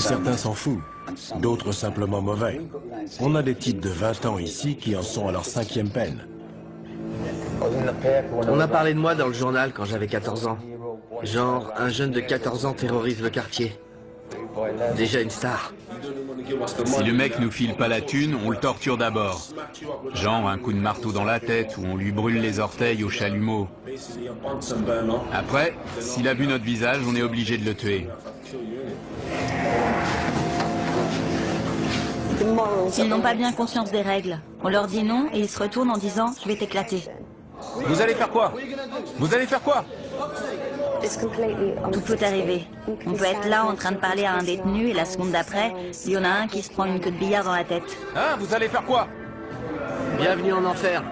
Certains s'en foutent, d'autres simplement mauvais. On a des types de 20 ans ici qui en sont à leur cinquième peine. On a parlé de moi dans le journal quand j'avais 14 ans. Genre, un jeune de 14 ans terrorise le quartier. Déjà une star. Si le mec nous file pas la thune, on le torture d'abord. Genre un coup de marteau dans la tête ou on lui brûle les orteils au chalumeau. Après, s'il a vu notre visage, on est obligé de le tuer. Ils n'ont pas bien conscience des règles. On leur dit non et ils se retournent en disant « je vais t'éclater Vous allez faire quoi? Vous allez faire quoi ». Tout peut arriver. On peut être là en train de parler à un détenu et la seconde d'après, il y en a un qui se prend une queue de billard dans la tête. Hein? Vous allez faire quoi? Bienvenue en enfer.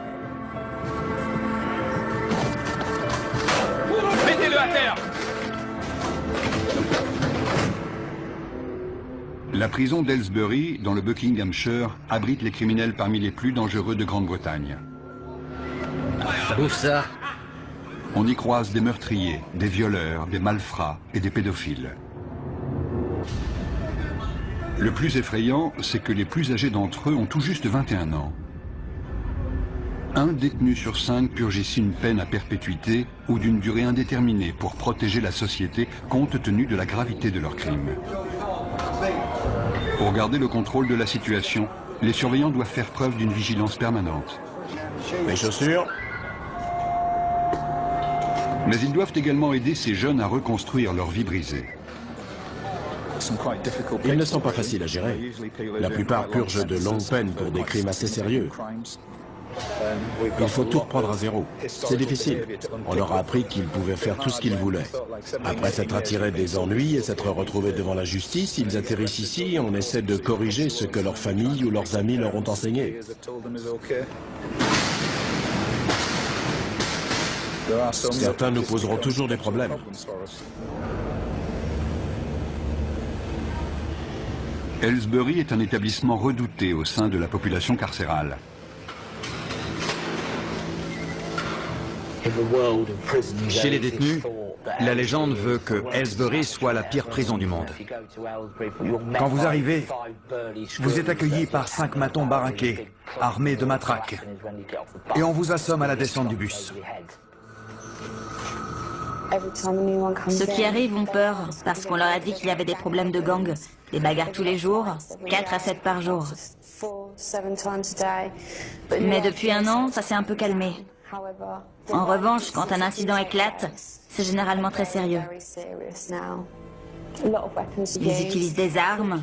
Mettez-le à terre La prison d'Aylesbury, dans le Buckinghamshire, abrite les criminels parmi les plus dangereux de Grande-Bretagne. Ça On y croise des meurtriers, des violeurs, des malfrats et des pédophiles. Le plus effrayant, c'est que les plus âgés d'entre eux ont tout juste 21 ans. Un détenu sur cinq purge ici une peine à perpétuité ou d'une durée indéterminée pour protéger la société compte tenu de la gravité de leurs crimes. Pour garder le contrôle de la situation, les surveillants doivent faire preuve d'une vigilance permanente. Les chaussures Mais ils doivent également aider ces jeunes à reconstruire leur vie brisée. Ils ne sont pas faciles à gérer. La plupart purgent de longues peines pour des crimes assez sérieux. Il faut tout reprendre à zéro. C'est difficile. On leur a appris qu'ils pouvaient faire tout ce qu'ils voulaient. Après s'être attirés des ennuis et s'être retrouvés devant la justice, ils atterrissent ici et on essaie de corriger ce que leur famille ou leurs amis leur ont enseigné. Certains nous poseront toujours des problèmes. Aylesbury est un établissement redouté au sein de la population carcérale. Chez les détenus, la légende veut que Aylesbury soit la pire prison du monde. Quand vous arrivez, vous êtes accueilli par cinq matons baraqués, armés de matraques, et on vous assomme à la descente du bus. Ceux qui arrivent ont peur parce qu'on leur a dit qu'il y avait des problèmes de gang, des bagarres tous les jours, 4 à 7 par jour. Mais depuis un an, ça s'est un peu calmé. En revanche, quand un incident éclate, c'est généralement très sérieux. Ils utilisent des armes,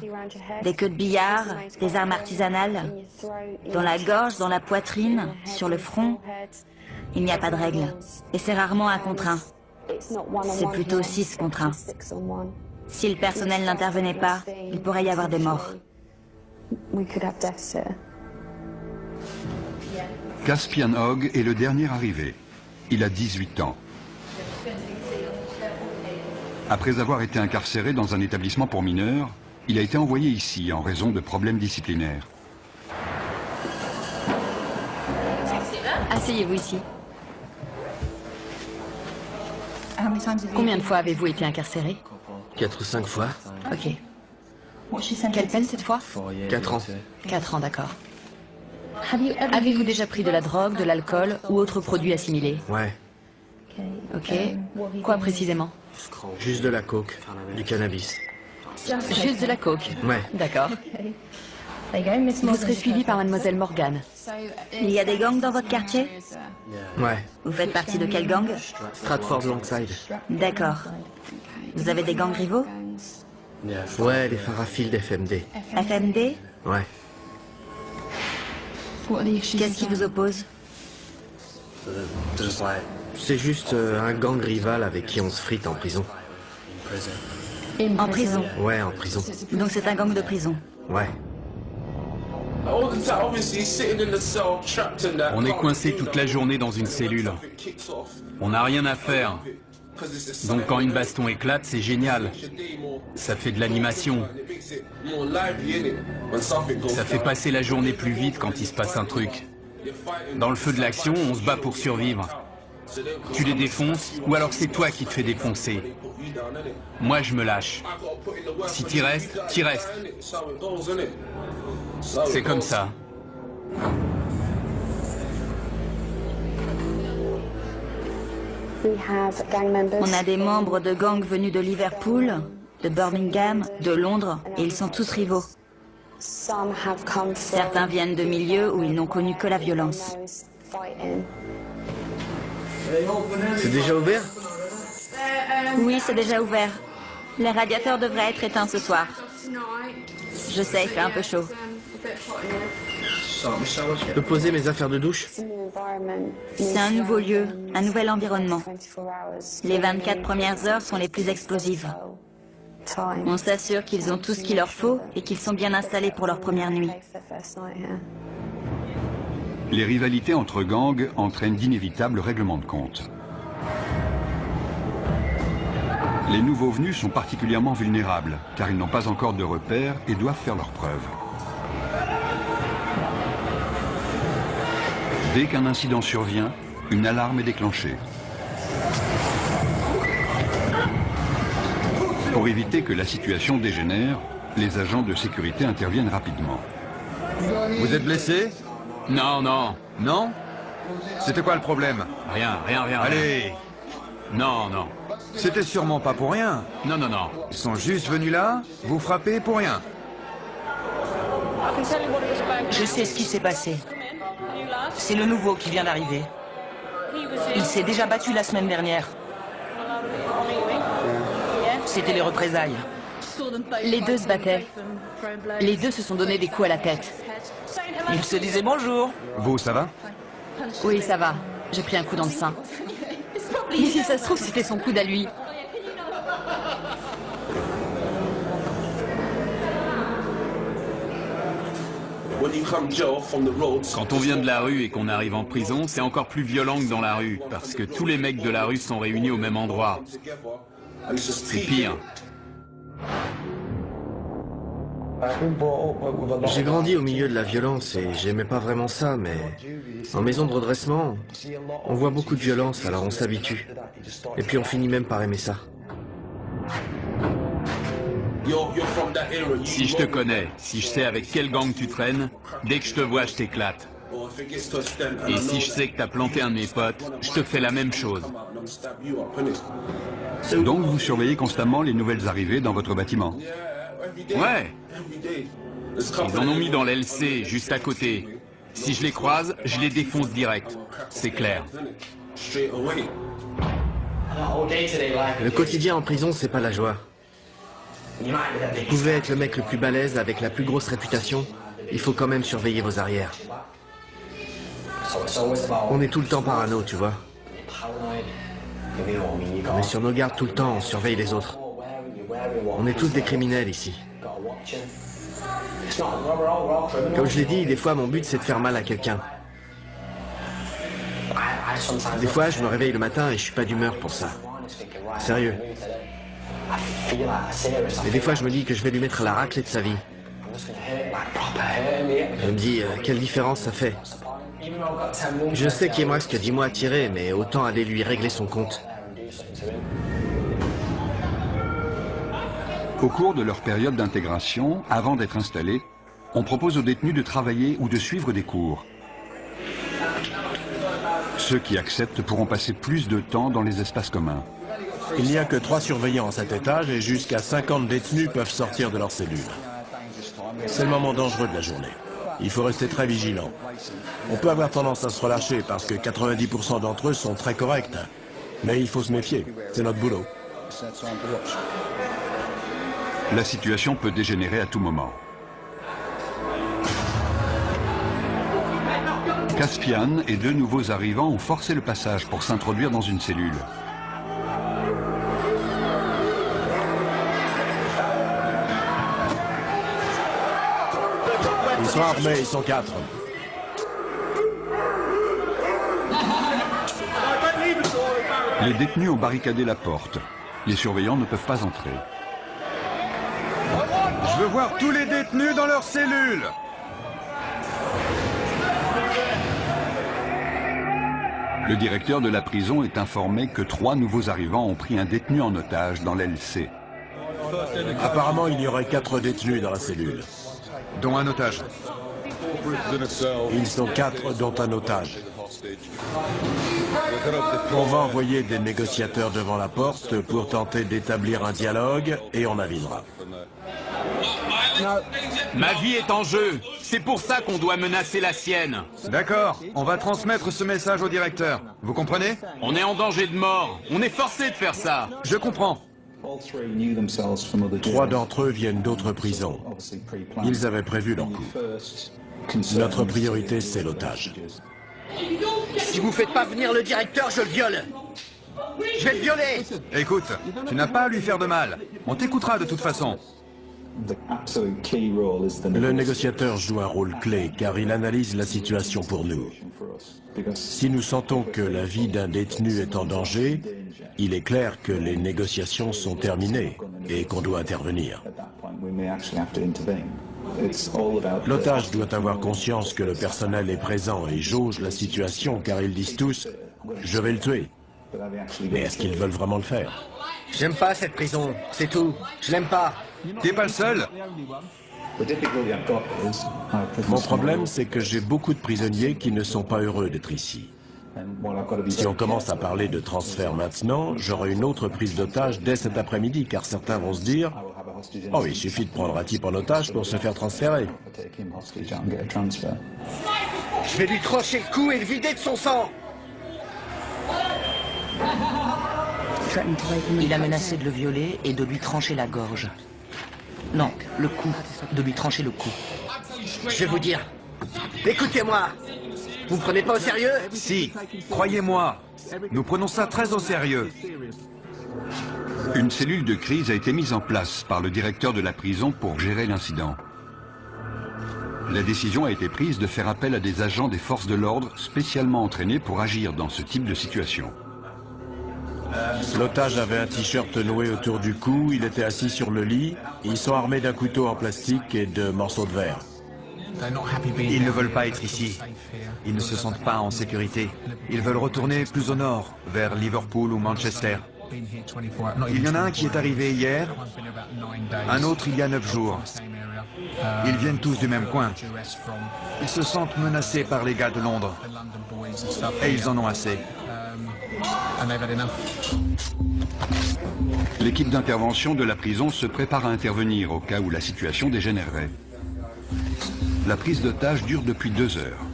des queues de billard, des armes artisanales, dans la gorge, dans la poitrine, sur le front. Il n'y a pas de règle. Et c'est rarement un contre un. C'est plutôt 6 contre 1. Si le personnel n'intervenait pas, il pourrait y avoir des morts. Caspian Hogg est le dernier arrivé. Il a 18 ans. Après avoir été incarcéré dans un établissement pour mineurs, il a été envoyé ici en raison de problèmes disciplinaires. Asseyez-vous ici. Combien de fois avez-vous été incarcéré? Quatre ou cinq fois. Ok. Quelle peine cette fois? Quatre ans. Quatre ans, d'accord. Avez-vous déjà pris de la drogue, de l'alcool ou autre produit assimilé Ouais. Ok. Quoi précisément? Juste de la coke, du cannabis. Juste de la coke Ouais. D'accord. Vous serez suivi par mademoiselle Morgan. Il y a des gangs dans votre quartier? Ouais. Vous faites partie de quel gang? Stratford Longside. D'accord. Vous avez des gangs rivaux? Ouais, les farafils d'FMD. FMD Ouais. Qu'est-ce qui vous oppose C'est juste euh, un gang rival avec qui on se frite en prison. En prison. Ouais, en prison. Donc c'est un gang de prison. Ouais. On est coincé toute la journée dans une cellule. On n'a rien à faire. Donc quand une baston éclate, c'est génial. Ça fait de l'animation. Ça fait passer la journée plus vite quand il se passe un truc. Dans le feu de l'action, on se bat pour survivre. Tu les défonces, ou alors c'est toi qui te fais défoncer. Moi, je me lâche. Si t'y restes, t'y restes. C'est comme ça. On a des membres de gangs venus de Liverpool, de Birmingham, de Londres, et ils sont tous rivaux. Certains viennent de milieux où ils n'ont connu que la violence. C'est déjà ouvert? Oui, c'est déjà ouvert. Les radiateurs devraient être éteints ce soir. Je sais, il fait un peu chaud. Je peux poser mes affaires de douche C'est un nouveau lieu, un nouvel environnement. Les 24 premières heures sont les plus explosives. On s'assure qu'ils ont tout ce qu'il leur faut et qu'ils sont bien installés pour leur première nuit. Les rivalités entre gangs entraînent d'inévitables règlements de compte. Les nouveaux venus sont particulièrement vulnérables, car ils n'ont pas encore de repères et doivent faire leurs preuves. Dès qu'un incident survient, une alarme est déclenchée. Pour éviter que la situation dégénère, les agents de sécurité interviennent rapidement. Vous êtes blessé? Non, non. Non? C'était quoi le problème? Rien, rien, rien. rien. Allez Non, non. C'était sûrement pas pour rien. Non, non, non. Ils sont juste venus là, vous frapper pour rien. Je sais ce qui s'est passé. C'est le nouveau qui vient d'arriver. Il s'est déjà battu la semaine dernière. C'était les représailles. Les deux se battaient. Les deux se sont donné des coups à la tête. Ils se disaient bonjour. Vous, ça va? Oui, ça va. J'ai pris un coup dans le sein. Et si ça se trouve, c'était son coude à lui. Quand on vient de la rue et qu'on arrive en prison, c'est encore plus violent que dans la rue, parce que tous les mecs de la rue sont réunis au même endroit. C'est pire. J'ai grandi au milieu de la violence et j'aimais pas vraiment ça, mais en maison de redressement, on voit beaucoup de violence, alors on s'habitue. Et puis on finit même par aimer ça. Si je te connais, si je sais avec quel gang tu traînes, dès que je te vois, je t'éclate. Et si je sais que t'as planté un de mes potes, je te fais la même chose. Donc vous surveillez constamment les nouvelles arrivées dans votre bâtiment. Ouais. Ils en ont mis dans l'LC, juste à côté. Si je les croise, je les défonce direct. C'est clair. Le quotidien en prison, c'est pas la joie. Vous pouvez être le mec le plus balèze avec la plus grosse réputation, il faut quand même surveiller vos arrières. On est tout le temps parano, tu vois. On est sur nos gardes tout le temps, on surveille les autres. On est tous des criminels ici. Comme je l'ai dit, des fois mon but c'est de faire mal à quelqu'un. Des fois je me réveille le matin et je suis pas d'humeur pour ça. Sérieux. Et des fois je me dis que je vais lui mettre la raclée de sa vie. Je me dis, euh, quelle différence ça fait. Je sais qu'il me reste que 10 mois à tirer, mais autant aller lui régler son compte. Au cours de leur période d'intégration, avant d'être installés, on propose aux détenus de travailler ou de suivre des cours. Ceux qui acceptent pourront passer plus de temps dans les espaces communs. Il n'y a que trois surveillants à cet étage et jusqu'à 50 détenus peuvent sortir de leur cellule. C'est le moment dangereux de la journée. Il faut rester très vigilant. On peut avoir tendance à se relâcher parce que 90% d'entre eux sont très corrects. Mais il faut se méfier, c'est notre boulot. La situation peut dégénérer à tout moment. Caspian et deux nouveaux arrivants ont forcé le passage pour s'introduire dans une cellule. Sont armés, ils sont quatre. Les détenus ont barricadé la porte. Les surveillants ne peuvent pas entrer. Je veux voir tous les détenus dans leur cellule Le directeur de la prison est informé que trois nouveaux arrivants ont pris un détenu en otage dans l'LC. Apparemment, il y aurait quatre détenus dans la cellule. Dont un otage. Ils sont quatre, dont un otage. On va envoyer des négociateurs devant la porte pour tenter d'établir un dialogue et on avisera. Ma vie est en jeu. C'est pour ça qu'on doit menacer la sienne. D'accord, on va transmettre ce message au directeur. Vous comprenez? On est en danger de mort. On est forcé de faire ça. Je comprends. Trois d'entre eux viennent d'autres prisons. Ils avaient prévu leur coup. Notre priorité, c'est l'otage. Si vous faites pas venir le directeur, je le viole. Je vais le violer Écoute, tu n'as pas à lui faire de mal. On t'écoutera de toute façon. Le négociateur joue un rôle clé car il analyse la situation pour nous. Si nous sentons que la vie d'un détenu est en danger, il est clair que les négociations sont terminées et qu'on doit intervenir. L'otage doit avoir conscience que le personnel est présent et jauge la situation car ils disent tous « je vais le tuer ». Mais est-ce qu'ils veulent vraiment le faire? J'aime pas cette prison, c'est tout. Je l'aime pas. T'es pas le seul Mon problème, c'est que j'ai beaucoup de prisonniers qui ne sont pas heureux d'être ici. Si on commence à parler de transfert maintenant, j'aurai une autre prise d'otage dès cet après-midi, car certains vont se dire « Oh, il suffit de prendre un type en otage pour se faire transférer. » Je vais lui trancher le cou et le vider de son sang Il a menacé de le violer et de lui trancher la gorge. Non, le cou. De lui trancher le cou. Je vais vous dire. Écoutez-moi Vous me prenez pas au sérieux? Si, croyez-moi. Nous prenons ça très au sérieux. Une cellule de crise a été mise en place par le directeur de la prison pour gérer l'incident. La décision a été prise de faire appel à des agents des forces de l'ordre spécialement entraînés pour agir dans ce type de situation. L'otage avait un t-shirt noué autour du cou, il était assis sur le lit, ils sont armés d'un couteau en plastique et de morceaux de verre. Ils ne veulent pas être ici. Ils ne se sentent pas en sécurité. Ils veulent retourner plus au nord, vers Liverpool ou Manchester. Il y en a un qui est arrivé hier, un autre il y a neuf jours. Ils viennent tous du même coin. Ils se sentent menacés par les gars de Londres. Et ils en ont assez. L'équipe d'intervention de la prison se prépare à intervenir au cas où la situation dégénérerait. La prise d'otage dure depuis deux heures.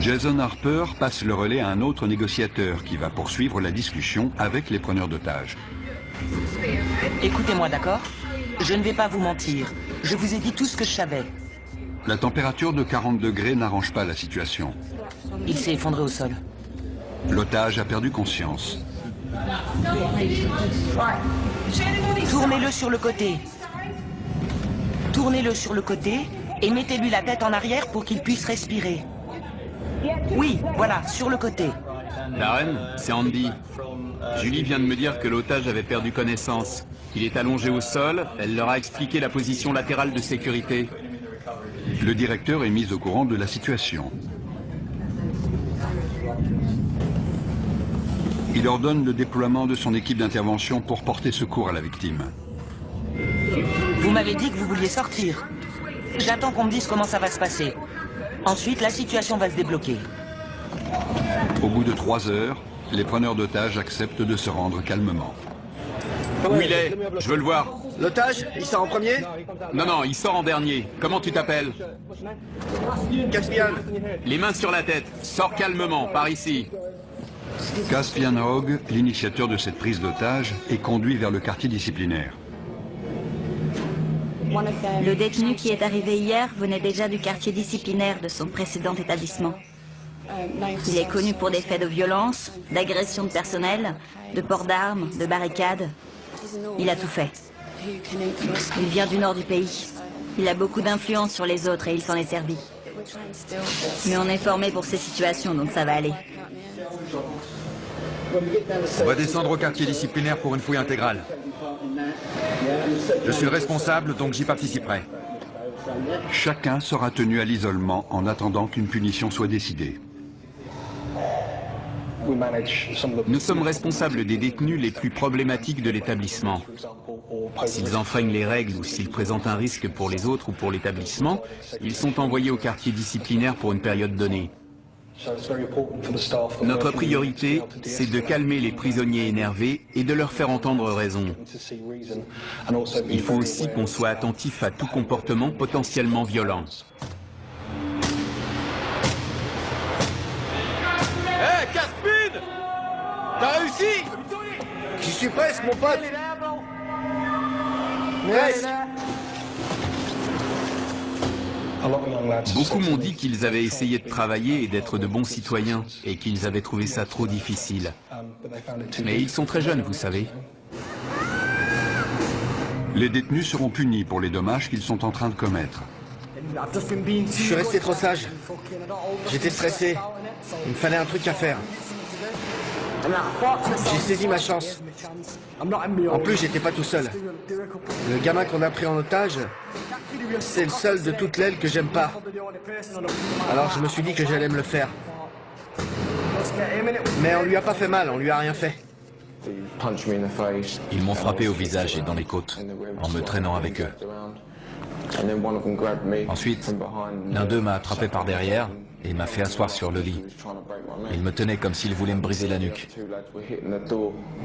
Jason Harper passe le relais à un autre négociateur qui va poursuivre la discussion avec les preneurs d'otages. Écoutez-moi, d'accord? Je ne vais pas vous mentir. Je vous ai dit tout ce que je savais. La température de 40 degrés n'arrange pas la situation. Il s'est effondré au sol. L'otage a perdu conscience. Tournez-le sur le côté. Tournez-le sur le côté et mettez-lui la tête en arrière pour qu'il puisse respirer. Oui, voilà, sur le côté. La reine, c'est Andy. Julie vient de me dire que l'otage avait perdu connaissance. Il est allongé au sol, elle leur a expliqué la position latérale de sécurité. Le directeur est mis au courant de la situation. Il ordonne le déploiement de son équipe d'intervention pour porter secours à la victime. Vous m'avez dit que vous vouliez sortir. J'attends qu'on me dise comment ça va se passer. Ensuite, la situation va se débloquer. Au bout de trois heures, les preneurs d'otages acceptent de se rendre calmement. Où il est? Je veux le voir. L'otage Il sort en premier? Non, non, il sort en dernier. Comment tu t'appelles? Caspian Les mains sur la tête. Sors calmement, par ici. Caspian Hogg, l'initiateur de cette prise d'otage, est conduit vers le quartier disciplinaire. Le détenu qui est arrivé hier venait déjà du quartier disciplinaire de son précédent établissement. Il est connu pour des faits de violence, d'agression de personnel, de port d'armes, de barricades. Il a tout fait. Il vient du nord du pays. Il a beaucoup d'influence sur les autres et il s'en est servi. Mais on est formé pour ces situations, donc ça va aller. On va descendre au quartier disciplinaire pour une fouille intégrale. Je suis le responsable, donc j'y participerai. Chacun sera tenu à l'isolement en attendant qu'une punition soit décidée. Nous sommes responsables des détenus les plus problématiques de l'établissement. S'ils enfreignent les règles ou s'ils présentent un risque pour les autres ou pour l'établissement, ils sont envoyés au quartier disciplinaire pour une période donnée. Notre priorité, c'est de calmer les prisonniers énervés et de leur faire entendre raison. Il faut aussi qu'on soit attentif à tout comportement potentiellement violent. Hé, hey, T'as réussi? J'y suis presque, mon pote. Presque Beaucoup m'ont dit qu'ils avaient essayé de travailler et d'être de bons citoyens et qu'ils avaient trouvé ça trop difficile. Mais ils sont très jeunes, vous savez. Les détenus seront punis pour les dommages qu'ils sont en train de commettre. Je suis resté trop sage. J'étais stressé. Il me fallait un truc à faire. J'ai saisi ma chance. En plus, j'étais pas tout seul. Le gamin qu'on a pris en otage, c'est le seul de toute l'aile que j'aime pas. Alors je me suis dit que j'allais me le faire. Mais on lui a pas fait mal, on lui a rien fait. Ils m'ont frappé au visage et dans les côtes, en me traînant avec eux. Ensuite, l'un d'eux m'a attrapé par derrière et m'a fait asseoir sur le lit. Il me tenait comme s'il voulait me briser la nuque.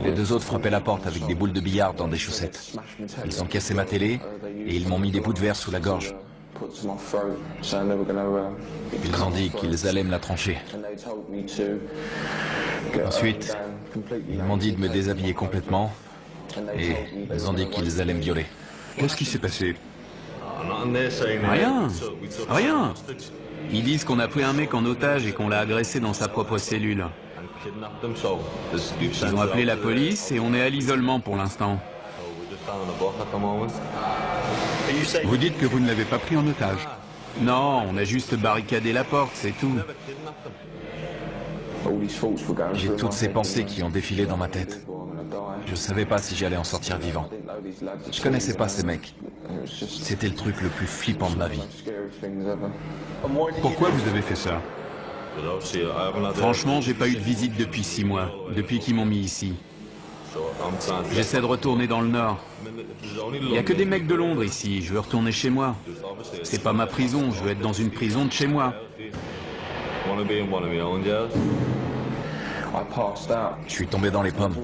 Les deux autres frappaient la porte avec des boules de billard dans des chaussettes. Ils ont cassé ma télé et ils m'ont mis des bouts de verre sous la gorge. Ils ont dit qu'ils allaient me la trancher. Ensuite, ils m'ont dit de me déshabiller complètement et ils ont dit qu'ils allaient me violer. Qu'est-ce qui s'est passé? Rien, rien. Ils disent qu'on a pris un mec en otage et qu'on l'a agressé dans sa propre cellule. Ils ont appelé la police et on est à l'isolement pour l'instant. Vous dites que vous ne l'avez pas pris en otage Non, on a juste barricadé la porte, c'est tout. J'ai toutes ces pensées qui ont défilé dans ma tête. Je ne savais pas si j'allais en sortir vivant. Je connaissais pas ces mecs. C'était le truc le plus flippant de ma vie. Pourquoi vous avez fait ça? Franchement, j'ai pas eu de visite depuis six mois, depuis qu'ils m'ont mis ici. J'essaie de retourner dans le Nord. Il n'y a que des mecs de Londres ici, je veux retourner chez moi. C'est pas ma prison, je veux être dans une prison de chez moi. Je suis tombé dans les pommes.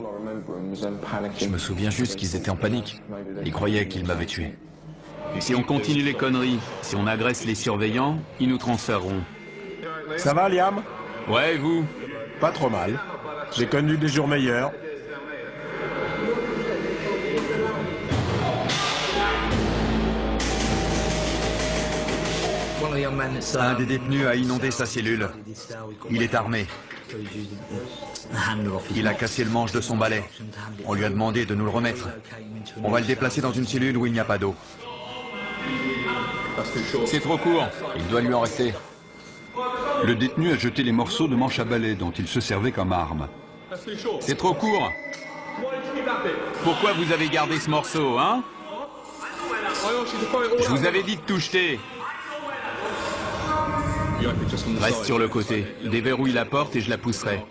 Je me souviens juste qu'ils étaient en panique. Ils croyaient qu'ils m'avaient tué. Si on continue les conneries, si on agresse les surveillants, ils nous transféreront. Ça va, Liam? Ouais, vous? Pas trop mal. J'ai connu des jours meilleurs. Un des détenus a inondé sa cellule. Il est armé. Il a cassé le manche de son balai. On lui a demandé de nous le remettre. On va le déplacer dans une cellule où il n'y a pas d'eau. C'est trop court. Il doit lui en rester. Le détenu a jeté les morceaux de manche à balai dont il se servait comme arme. C'est trop court. Pourquoi vous avez gardé ce morceau, hein? Je vous avais dit de tout jeter. Reste sur le côté. Déverrouille la porte et je la pousserai.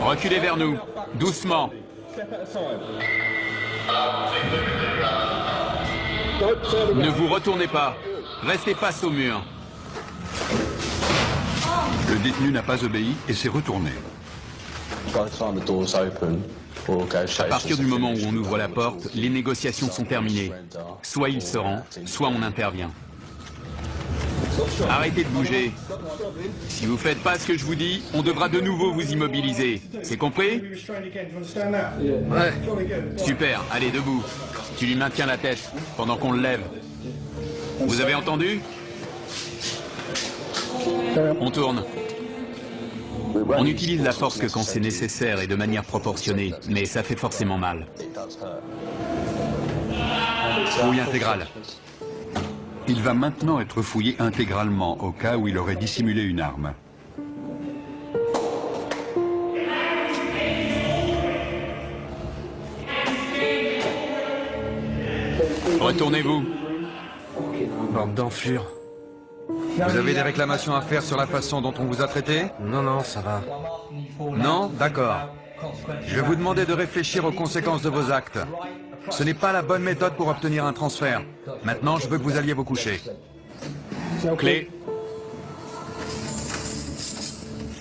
Reculez vers nous. Doucement. Ne vous retournez pas. Restez face au mur. Le détenu n'a pas obéi et s'est retourné. À partir du moment où on ouvre la porte, les négociations sont terminées. Soit il se rend, soit on intervient. Arrêtez de bouger. Si vous faites pas ce que je vous dis, on devra de nouveau vous immobiliser. C'est compris Ouais. Super, allez, debout. Tu lui maintiens la tête pendant qu'on le lève. Vous avez entendu On tourne. On utilise la force que quand c'est nécessaire et de manière proportionnée, mais ça fait forcément mal. Fouille intégrale. Il va maintenant être fouillé intégralement au cas où il aurait dissimulé une arme. Retournez-vous. Bande d'enflure. Vous avez des réclamations à faire sur la façon dont on vous a traité? Non, non, ça va. Non? D'accord. Je vais vous demander de réfléchir aux conséquences de vos actes. Ce n'est pas la bonne méthode pour obtenir un transfert. Maintenant, je veux que vous alliez vous coucher. Clé.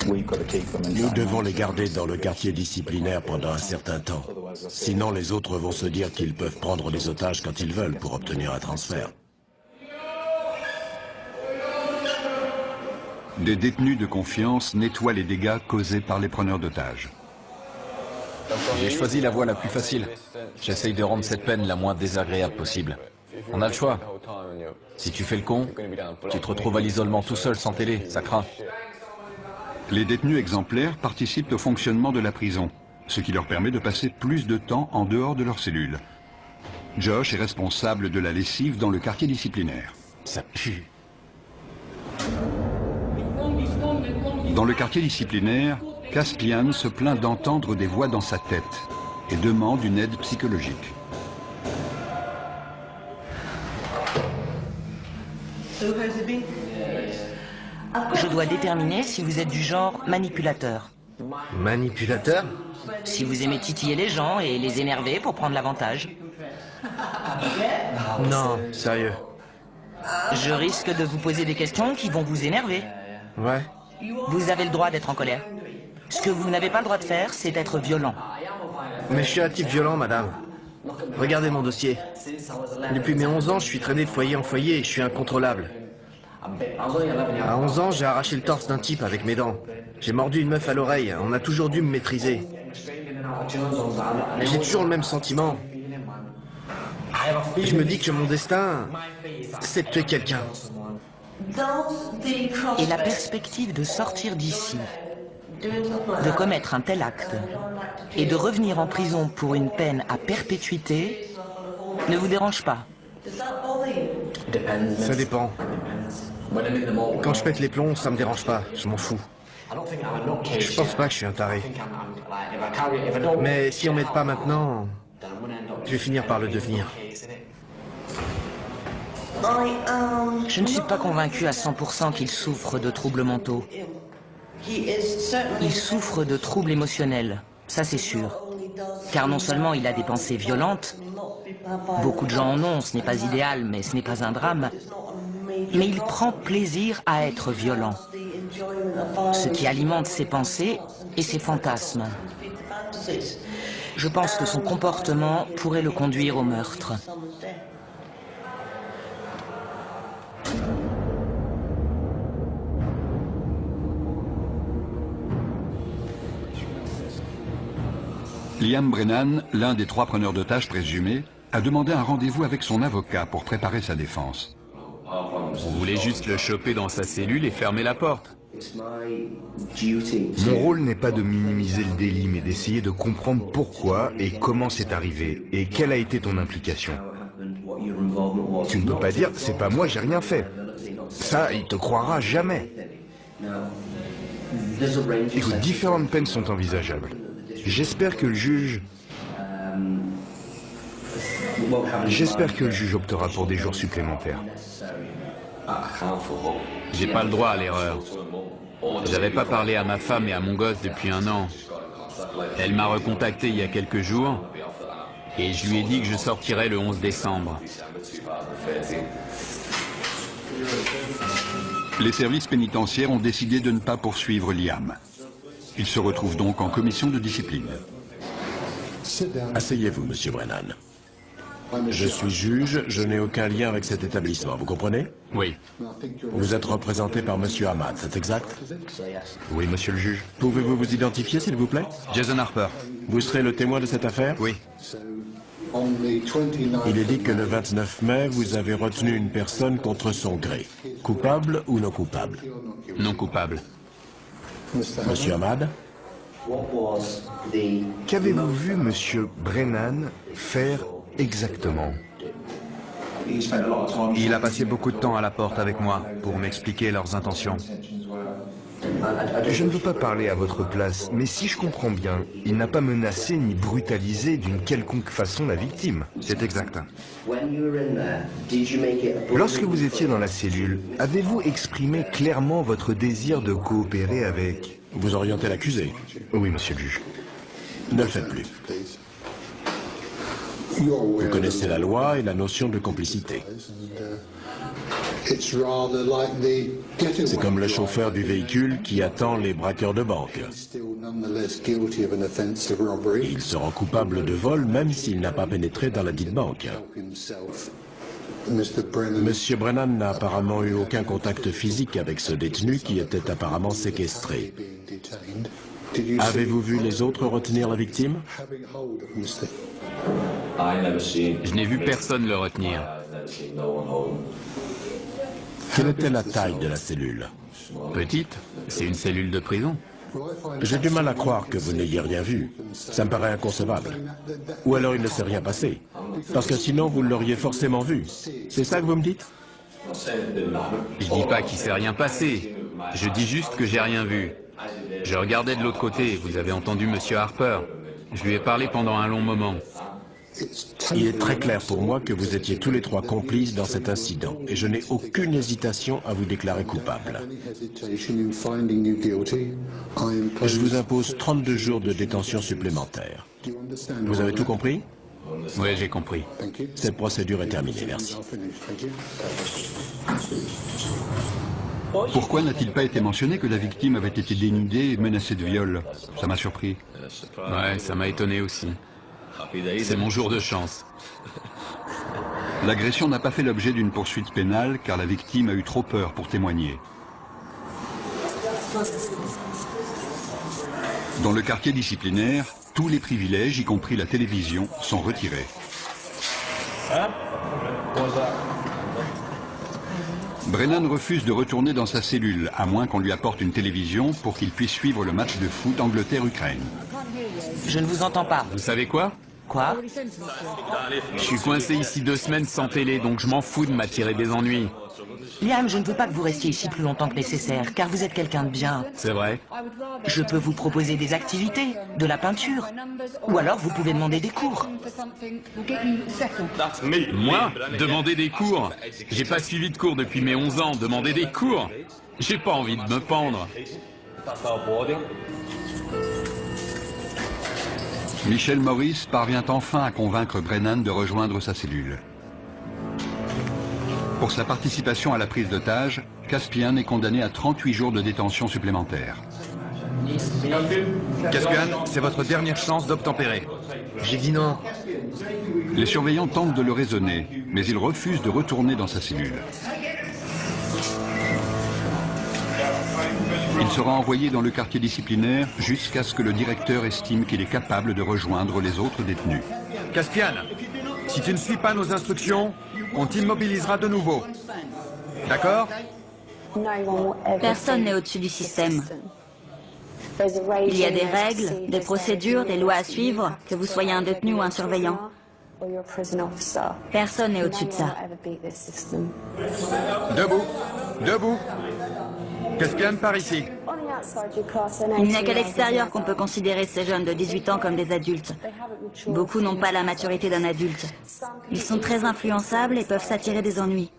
Nous devons les garder dans le quartier disciplinaire pendant un certain temps. Sinon, les autres vont se dire qu'ils peuvent prendre des otages quand ils veulent pour obtenir un transfert. Des détenus de confiance nettoient les dégâts causés par les preneurs d'otages. J'ai choisi la voie la plus facile. J'essaye de rendre cette peine la moins désagréable possible. On a le choix. Si tu fais le con, tu te retrouves à l'isolement tout seul sans télé, ça craint. Les détenus exemplaires participent au fonctionnement de la prison, ce qui leur permet de passer plus de temps en dehors de leur cellule. Josh est responsable de la lessive dans le quartier disciplinaire. Ça pue. Dans le quartier disciplinaire, Caspian se plaint d'entendre des voix dans sa tête et demande une aide psychologique. Je dois déterminer si vous êtes du genre manipulateur. Manipulateur? Si vous aimez titiller les gens et les énerver pour prendre l'avantage. Non, sérieux. Je risque de vous poser des questions qui vont vous énerver. Ouais. Vous avez le droit d'être en colère. Ce que vous n'avez pas le droit de faire, c'est d'être violent. Mais je suis un type violent, madame. Regardez mon dossier. Depuis mes 11 ans, je suis traîné de foyer en foyer et je suis incontrôlable. À 11 ans, j'ai arraché le torse d'un type avec mes dents. J'ai mordu une meuf à l'oreille. On a toujours dû me maîtriser. J'ai toujours le même sentiment. Et je me dis que mon destin, c'est de tuer quelqu'un. Et la perspective de sortir d'ici, de commettre un tel acte, et de revenir en prison pour une peine à perpétuité, ne vous dérange pas? Ça dépend. Quand je pète les plombs, ça me dérange pas, je m'en fous. Je pense pas que je suis un taré. Mais si on m'aide pas maintenant, je vais finir par le devenir. Je ne suis pas convaincu à 100% qu'il souffre de troubles mentaux. Il souffre de troubles émotionnels, ça c'est sûr. Car non seulement il a des pensées violentes, beaucoup de gens en ont, ce n'est pas idéal, mais ce n'est pas un drame, mais il prend plaisir à être violent, ce qui alimente ses pensées et ses fantasmes. Je pense que son comportement pourrait le conduire au meurtre. Liam Brennan, l'un des trois preneurs d'otages présumés, a demandé un rendez-vous avec son avocat pour préparer sa défense. Vous voulez juste le choper dans sa cellule et fermer la porte. Mon rôle n'est pas de minimiser le délit, mais d'essayer de comprendre pourquoi et comment c'est arrivé, et quelle a été ton implication. Tu ne peux pas dire, c'est pas moi, j'ai rien fait. Ça, il te croira jamais. Écoute, différentes peines sont envisageables. J'espère que le juge... J'espère que le juge optera pour des jours supplémentaires. J'ai pas le droit à l'erreur. J'avais pas parlé à ma femme et à mon gosse depuis un an. Elle m'a recontacté il y a quelques jours et je lui ai dit que je sortirais le 11 décembre. Les services pénitentiaires ont décidé de ne pas poursuivre Liam. Il se retrouve donc en commission de discipline. Asseyez-vous, monsieur Brennan. Je suis juge, je n'ai aucun lien avec cet établissement, vous comprenez? Oui. Vous êtes représenté par monsieur Ahmad, c'est exact? Oui, monsieur le juge. Pouvez-vous vous identifier, s'il vous plaît? Jason Harper. Vous serez le témoin de cette affaire? Oui. Il est dit que le 29 mai, vous avez retenu une personne contre son gré. Coupable ou non coupable? Non coupable. Monsieur Ahmad Qu'avez-vous vu monsieur Brennan faire exactement? Il a passé beaucoup de temps à la porte avec moi pour m'expliquer leurs intentions. Je ne veux pas parler à votre place, mais si je comprends bien, il n'a pas menacé ni brutalisé d'une quelconque façon la victime. C'est exact. Lorsque vous étiez dans la cellule, avez-vous exprimé clairement votre désir de coopérer avec... Vous orientez l'accusé Oui, monsieur le juge. Ne le faites plus. Vous connaissez la loi et la notion de complicité. C'est comme le chauffeur du véhicule qui attend les braqueurs de banque. Il se rend coupable de vol même s'il n'a pas pénétré dans la dite banque. Monsieur Brennan n'a apparemment eu aucun contact physique avec ce détenu qui était apparemment séquestré. Avez-vous vu les autres retenir la victime? Je n'ai vu personne le retenir. Quelle était la taille de la cellule? Petite, c'est une cellule de prison. J'ai du mal à croire que vous n'ayez rien vu. Ça me paraît inconcevable. Ou alors il ne s'est rien passé. Parce que sinon, vous l'auriez forcément vu. C'est ça que vous me dites? Je dis pas qu'il s'est rien passé. Je dis juste que j'ai rien vu. Je regardais de l'autre côté, vous avez entendu Monsieur Harper. Je lui ai parlé pendant un long moment. Il est très clair pour moi que vous étiez tous les trois complices dans cet incident et je n'ai aucune hésitation à vous déclarer coupable. Je vous impose 32 jours de détention supplémentaire. Vous avez tout compris? Oui, j'ai compris. Cette procédure est terminée, merci. Pourquoi n'a-t-il pas été mentionné que la victime avait été dénudée et menacée de viol? Ça m'a surpris. Ouais, ça m'a étonné aussi. C'est mon jour de chance. L'agression n'a pas fait l'objet d'une poursuite pénale car la victime a eu trop peur pour témoigner. Dans le quartier disciplinaire, tous les privilèges, y compris la télévision, sont retirés. Brennan refuse de retourner dans sa cellule, à moins qu'on lui apporte une télévision pour qu'il puisse suivre le match de foot Angleterre-Ukraine. Je ne vous entends pas. Vous savez quoi? Quoi Je suis coincé ici deux semaines sans télé, donc je m'en fous de m'attirer des ennuis. Liam, je ne veux pas que vous restiez ici plus longtemps que nécessaire, car vous êtes quelqu'un de bien. C'est vrai Je peux vous proposer des activités, de la peinture, ou alors vous pouvez demander des cours. Moi Demander des cours J'ai pas suivi de cours depuis mes 11 ans, demander des cours J'ai pas envie de me pendre. Michel Maurice parvient enfin à convaincre Brennan de rejoindre sa cellule. Pour sa participation à la prise d'otage, Caspian est condamné à 38 jours de détention supplémentaire. Caspian, c'est votre dernière chance d'obtempérer. J'ai dit non. Les surveillants tentent de le raisonner, mais il refuse de retourner dans sa cellule. Il sera envoyé dans le quartier disciplinaire jusqu'à ce que le directeur estime qu'il est capable de rejoindre les autres détenus. Caspian, si tu ne suis pas nos instructions, on t'immobilisera de nouveau. D'accord Personne n'est au-dessus du système. Il y a des règles, des procédures, des lois à suivre, que vous soyez un détenu ou un surveillant. Personne n'est au-dessus de ça. Debout Debout Caspian, par ici. Il n'y a qu'à l'extérieur qu'on peut considérer ces jeunes de 18 ans comme des adultes. Beaucoup n'ont pas la maturité d'un adulte. Ils sont très influençables et peuvent s'attirer des ennuis.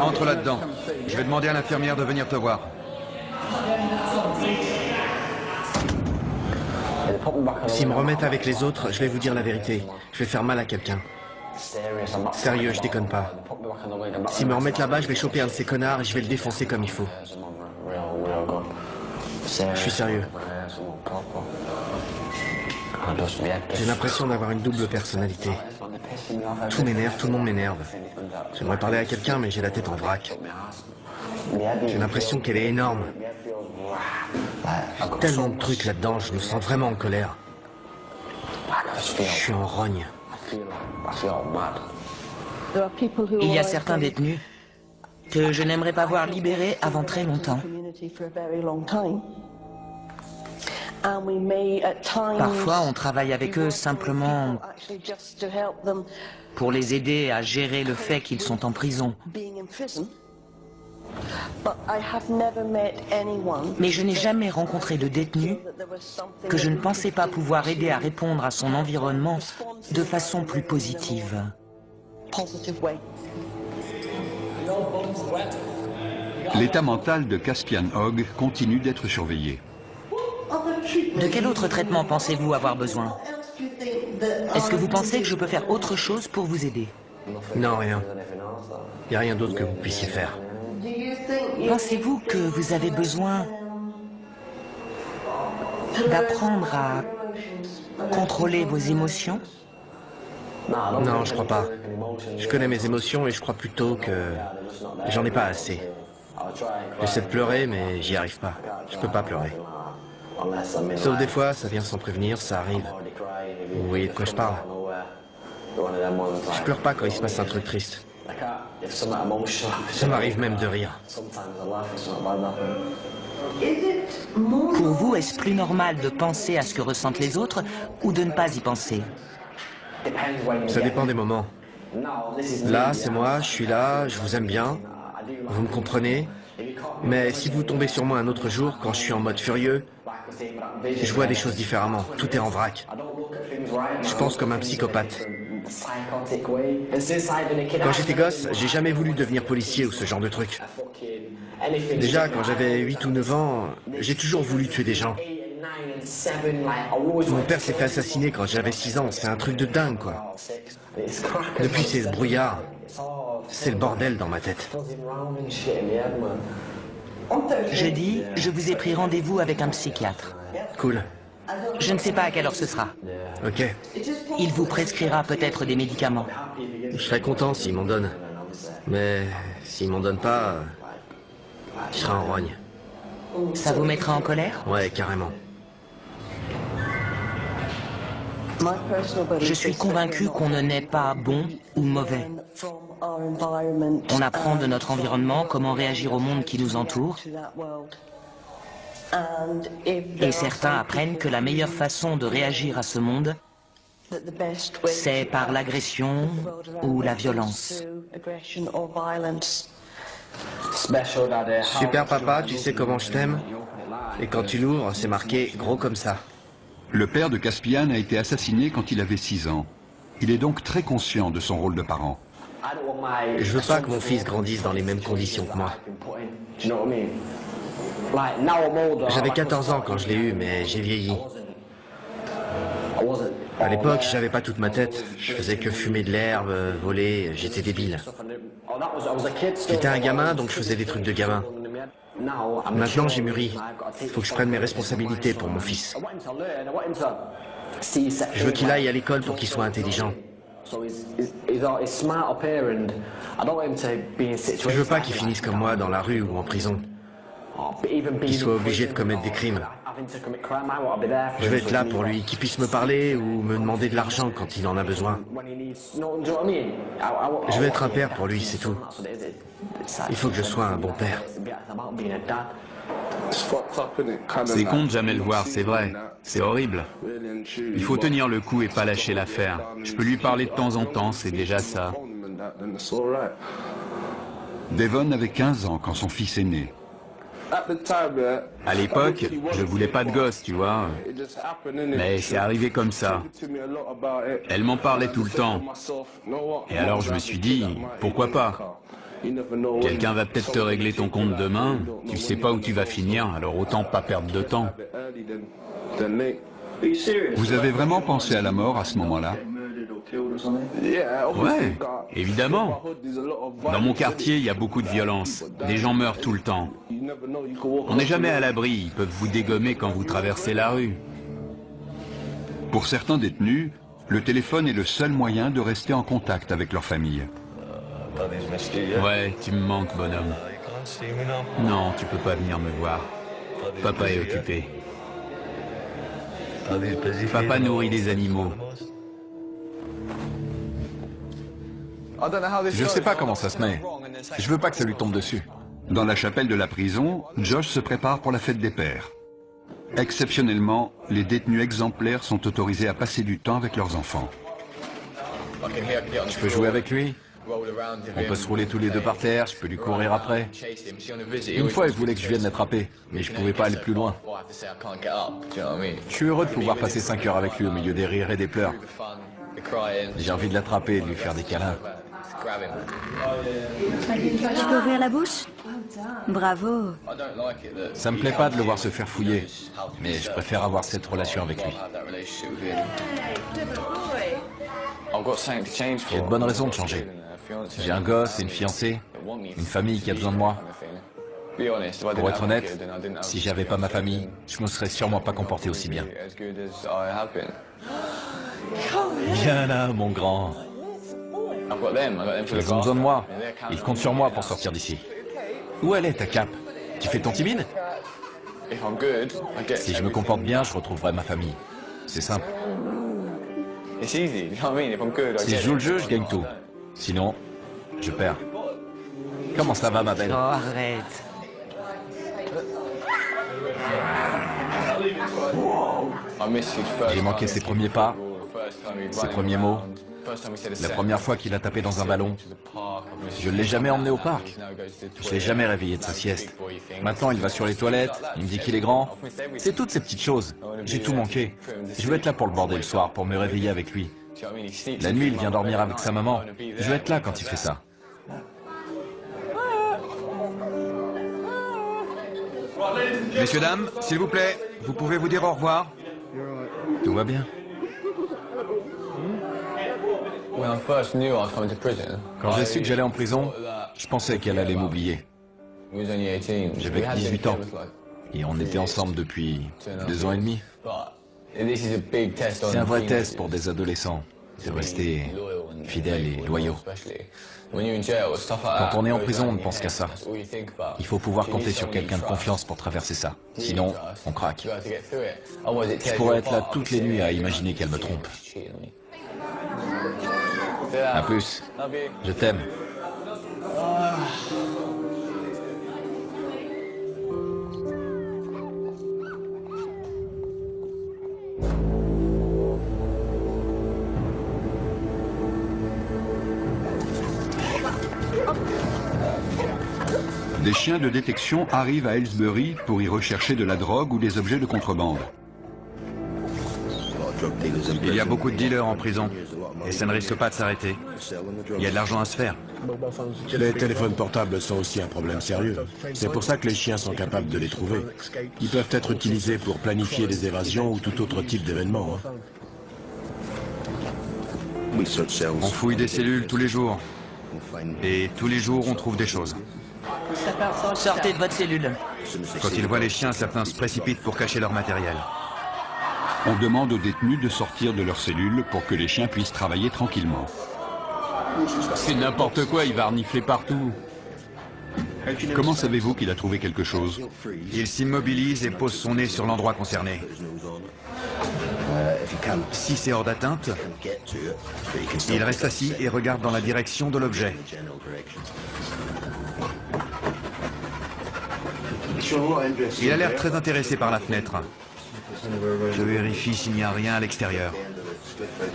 Entre là-dedans. Je vais demander à l'infirmière de venir te voir. S'ils me remettent avec les autres, je vais vous dire la vérité. Je vais faire mal à quelqu'un. Sérieux, je déconne pas. S'ils me remettent là-bas, je vais choper un de ces connards et je vais le défoncer comme il faut. Je suis sérieux. J'ai l'impression d'avoir une double personnalité. Tout m'énerve, tout le monde m'énerve. J'aimerais parler à quelqu'un, mais j'ai la tête en vrac. J'ai l'impression qu'elle est énorme. Tellement de trucs là-dedans, je me sens vraiment en colère. Je suis en rogne. Il y a certains détenus que je n'aimerais pas voir libérés avant très longtemps. Parfois, on travaille avec eux simplement pour les aider à gérer le fait qu'ils sont en prison. Mais je n'ai jamais rencontré de détenu que je ne pensais pas pouvoir aider à répondre à son environnement de façon plus positive. L'état mental de Caspian Hogg continue d'être surveillé. De quel autre traitement pensez-vous avoir besoin? Est-ce que vous pensez que je peux faire autre chose pour vous aider? Non, rien. Il n'y a rien d'autre que vous puissiez faire. Pensez-vous que vous avez besoin d'apprendre à contrôler vos émotions? Non, je crois pas. Je connais mes émotions et je crois plutôt que j'en ai pas assez. J'essaie de pleurer, mais j'y arrive pas. Je peux pas pleurer. Sauf des fois, ça vient sans prévenir, ça arrive. Vous voyez de quoi je parle Je pleure pas quand il se passe un truc triste. Ça m'arrive même de rire. Pour vous, est-ce plus normal de penser à ce que ressentent les autres ou de ne pas y penser? Ça dépend des moments. Là, c'est moi, je suis là, je vous aime bien, vous me comprenez? Mais si vous tombez sur moi un autre jour, quand je suis en mode furieux, je vois des choses différemment, tout est en vrac. Je pense comme un psychopathe. Quand j'étais gosse, j'ai jamais voulu devenir policier ou ce genre de truc. Déjà, quand j'avais 8 ou 9 ans, j'ai toujours voulu tuer des gens. Mon père s'est fait assassiner quand j'avais 6 ans, c'est un truc de dingue, quoi. Depuis, c'est ce brouillard. C'est le bordel dans ma tête. Jeudi, je vous ai pris rendez-vous avec un psychiatre. Cool. Je ne sais pas à quelle heure ce sera. Ok. Il vous prescrira peut-être des médicaments. Je serais content s'il m'en donne. Mais s'il m'en donne pas, je serai en rogne. Ça vous mettra en colère? Ouais, carrément. Je suis convaincu qu'on ne naît pas bon ou mauvais. On apprend de notre environnement comment réagir au monde qui nous entoure. Et certains apprennent que la meilleure façon de réagir à ce monde, c'est par l'agression ou la violence. Super papa, tu sais comment je t'aime Et quand tu l'ouvres, c'est marqué gros comme ça. Le père de Caspian a été assassiné quand il avait 6 ans. Il est donc très conscient de son rôle de parent. Je veux pas que mon fils grandisse dans les mêmes conditions que moi. J'avais 14 ans quand je l'ai eu, mais j'ai vieilli. À l'époque, j'avais pas toute ma tête. Je faisais que fumer de l'herbe, voler, j'étais débile. J'étais un gamin, donc je faisais des trucs de gamin. Maintenant, j'ai mûri. Il faut que je prenne mes responsabilités pour mon fils. Je veux qu'il aille à l'école pour qu'il soit intelligent. Je veux pas qu'il finisse comme moi dans la rue ou en prison. Qu'il soit obligé de commettre des crimes. Je vais être là pour lui, qu'il puisse me parler ou me demander de l'argent quand il en a besoin. Je vais être un père pour lui, c'est tout. Il faut que je sois un bon père. C'est con de jamais le voir, c'est vrai. C'est horrible. Il faut tenir le coup et pas lâcher l'affaire. Je peux lui parler de temps en temps, c'est déjà ça. Devon avait 15 ans quand son fils est né. À l'époque, je voulais pas de gosse, tu vois. Mais c'est arrivé comme ça. Elle m'en parlait tout le temps. Et alors je me suis dit, pourquoi pas? Quelqu'un va peut-être te régler ton compte demain, tu sais pas où tu vas finir, alors autant pas perdre de temps. Vous avez vraiment pensé à la mort à ce moment-là? Ouais, évidemment. Dans mon quartier, il y a beaucoup de violence. Des gens meurent tout le temps. On n'est jamais à l'abri, ils peuvent vous dégommer quand vous traversez la rue. Pour certains détenus, le téléphone est le seul moyen de rester en contact avec leur famille. Ouais, tu me manques, bonhomme. Non, tu peux pas venir me voir. Papa est occupé. Papa nourrit des animaux. Je sais pas comment ça se met. Je veux pas que ça lui tombe dessus. Dans la chapelle de la prison, Josh se prépare pour la fête des pères. Exceptionnellement, les détenus exemplaires sont autorisés à passer du temps avec leurs enfants. Je peux jouer avec lui? On peut se rouler tous les deux par terre, je peux lui courir après. Une fois, il voulait que je vienne l'attraper, mais je pouvais pas aller plus loin. Je suis heureux de pouvoir passer 5 heures avec lui au milieu des rires et des pleurs. J'ai envie de l'attraper et de lui faire des câlins. Tu peux ouvrir la bouche Bravo. Ça me plaît pas de le voir se faire fouiller, mais je préfère avoir cette relation avec lui. J'ai de bonnes raisons de changer. J'ai un gosse et une fiancée, une famille qui a besoin de moi. Pour être honnête, si j'avais pas ma famille, je me serais sûrement pas comporté aussi bien. Viens là, mon grand. Ils ont besoin de moi. Ils comptent sur moi pour sortir d'ici. Où elle est, ta cape? Tu fais ton timide? Si je me comporte bien, je retrouverai ma famille. C'est simple. Si je joue le jeu, je gagne tout. Sinon, je perds. Comment ça va, ma belle? Oh, arrête. J'ai manqué ses premiers pas, ses premiers mots. La première fois qu'il a tapé dans un ballon, je ne l'ai jamais emmené au parc. Je l'ai jamais réveillé de sa sieste. Maintenant, il va sur les toilettes, il me dit qu'il est grand. C'est toutes ces petites choses. J'ai tout manqué. Je veux être là pour le border le soir, pour me réveiller avec lui. La nuit, il vient dormir avec sa maman. Je veux être là quand il fait ça. Messieurs, dames, s'il vous plaît, vous pouvez vous dire au revoir Tout va bien. Quand j'ai su que j'allais en prison, je pensais qu'elle allait m'oublier. J'avais 18 ans. Et on était ensemble depuis deux ans et demi. C'est un vrai test pour des adolescents, de rester fidèles et loyaux. Quand on est en prison, on ne pense qu'à ça. Il faut pouvoir compter sur quelqu'un de confiance pour traverser ça. Sinon, on craque. Je pourrais être là toutes les nuits à imaginer qu'elle me trompe. A plus. Je t'aime. Des chiens de détection arrivent à Aylesbury pour y rechercher de la drogue ou des objets de contrebande. Il y a beaucoup de dealers en prison, et ça ne risque pas de s'arrêter. Il y a de l'argent à se faire. Les téléphones portables sont aussi un problème sérieux. C'est pour ça que les chiens sont capables de les trouver. Ils peuvent être utilisés pour planifier des évasions ou tout autre type d'événement. hein. On fouille des cellules tous les jours. Et tous les jours, on trouve des choses. Sortez de votre cellule. Quand ils voient les chiens, certains se précipitent pour cacher leur matériel. On demande aux détenus de sortir de leur cellule pour que les chiens puissent travailler tranquillement. C'est n'importe quoi, il va renifler partout. Comment savez-vous qu'il a trouvé quelque chose? Il s'immobilise et pose son nez sur l'endroit concerné. Si c'est hors d'atteinte, il reste assis et regarde dans la direction de l'objet. Il a l'air très intéressé par la fenêtre. Je vérifie s'il n'y a rien à l'extérieur.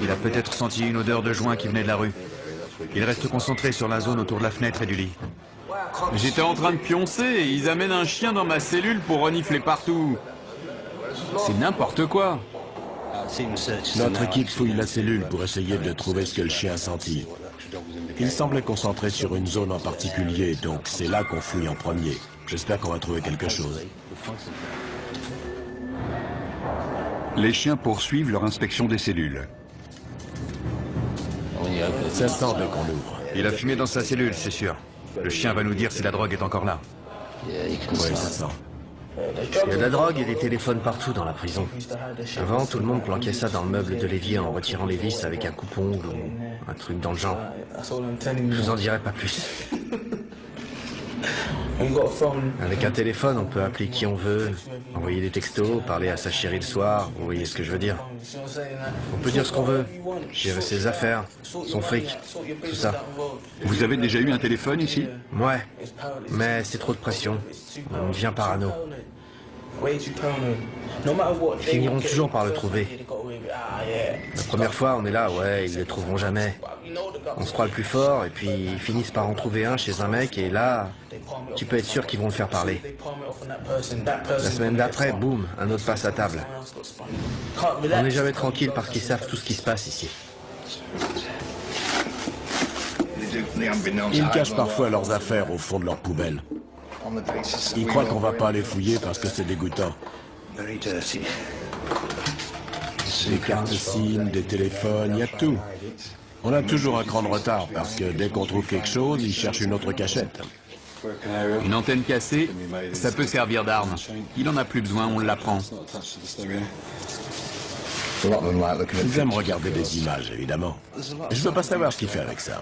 Il a peut-être senti une odeur de joint qui venait de la rue. Il reste concentré sur la zone autour de la fenêtre et du lit. J'étais en train de pioncer et ils amènent un chien dans ma cellule pour renifler partout. C'est n'importe quoi. Notre équipe fouille la cellule pour essayer de trouver ce que le chien a senti. Il semblait concentré sur une zone en particulier, donc c'est là qu'on fouille en premier. J'espère qu'on va trouver quelque chose. Les chiens poursuivent leur inspection des cellules. Ça dès qu'on ouvre. Il a fumé dans sa cellule, c'est sûr. Le chien va nous dire si la drogue est encore là. Oui, ça sent. Il y a de la drogue et des téléphones partout dans la prison. Avant, tout le monde planquait ça dans le meuble de l'évier en retirant les vis avec un coupon ou un truc dans le genre. Je vous en dirai pas plus. Avec un téléphone, on peut appeler qui on veut, envoyer des textos, parler à sa chérie le soir, vous voyez ce que je veux dire. On peut dire ce qu'on veut, gérer ses affaires, son fric, tout ça. Vous avez déjà eu un téléphone ici? Ouais, mais c'est trop de pression. On devient parano. Ils finiront toujours par le trouver. La première fois, on est là, ouais, ils le trouveront jamais. On se croit le plus fort, et puis ils finissent par en trouver un chez un mec, et là, tu peux être sûr qu'ils vont le faire parler. La semaine d'après, boum, un autre passe à table. On n'est jamais tranquille parce qu'ils savent tout ce qui se passe ici. Ils cachent parfois leurs affaires au fond de leur poubelle. Ils croient qu'on va pas les fouiller parce que c'est dégoûtant. Des cartes SIM, des téléphones, il y a tout. On a toujours un cran de retard parce que dès qu'on trouve quelque chose, ils cherchent une autre cachette. Une antenne cassée, ça peut servir d'arme. Il en a plus besoin, on l'apprend. Ils aiment regarder des images, évidemment. Je veux pas savoir ce qu'il fait avec ça.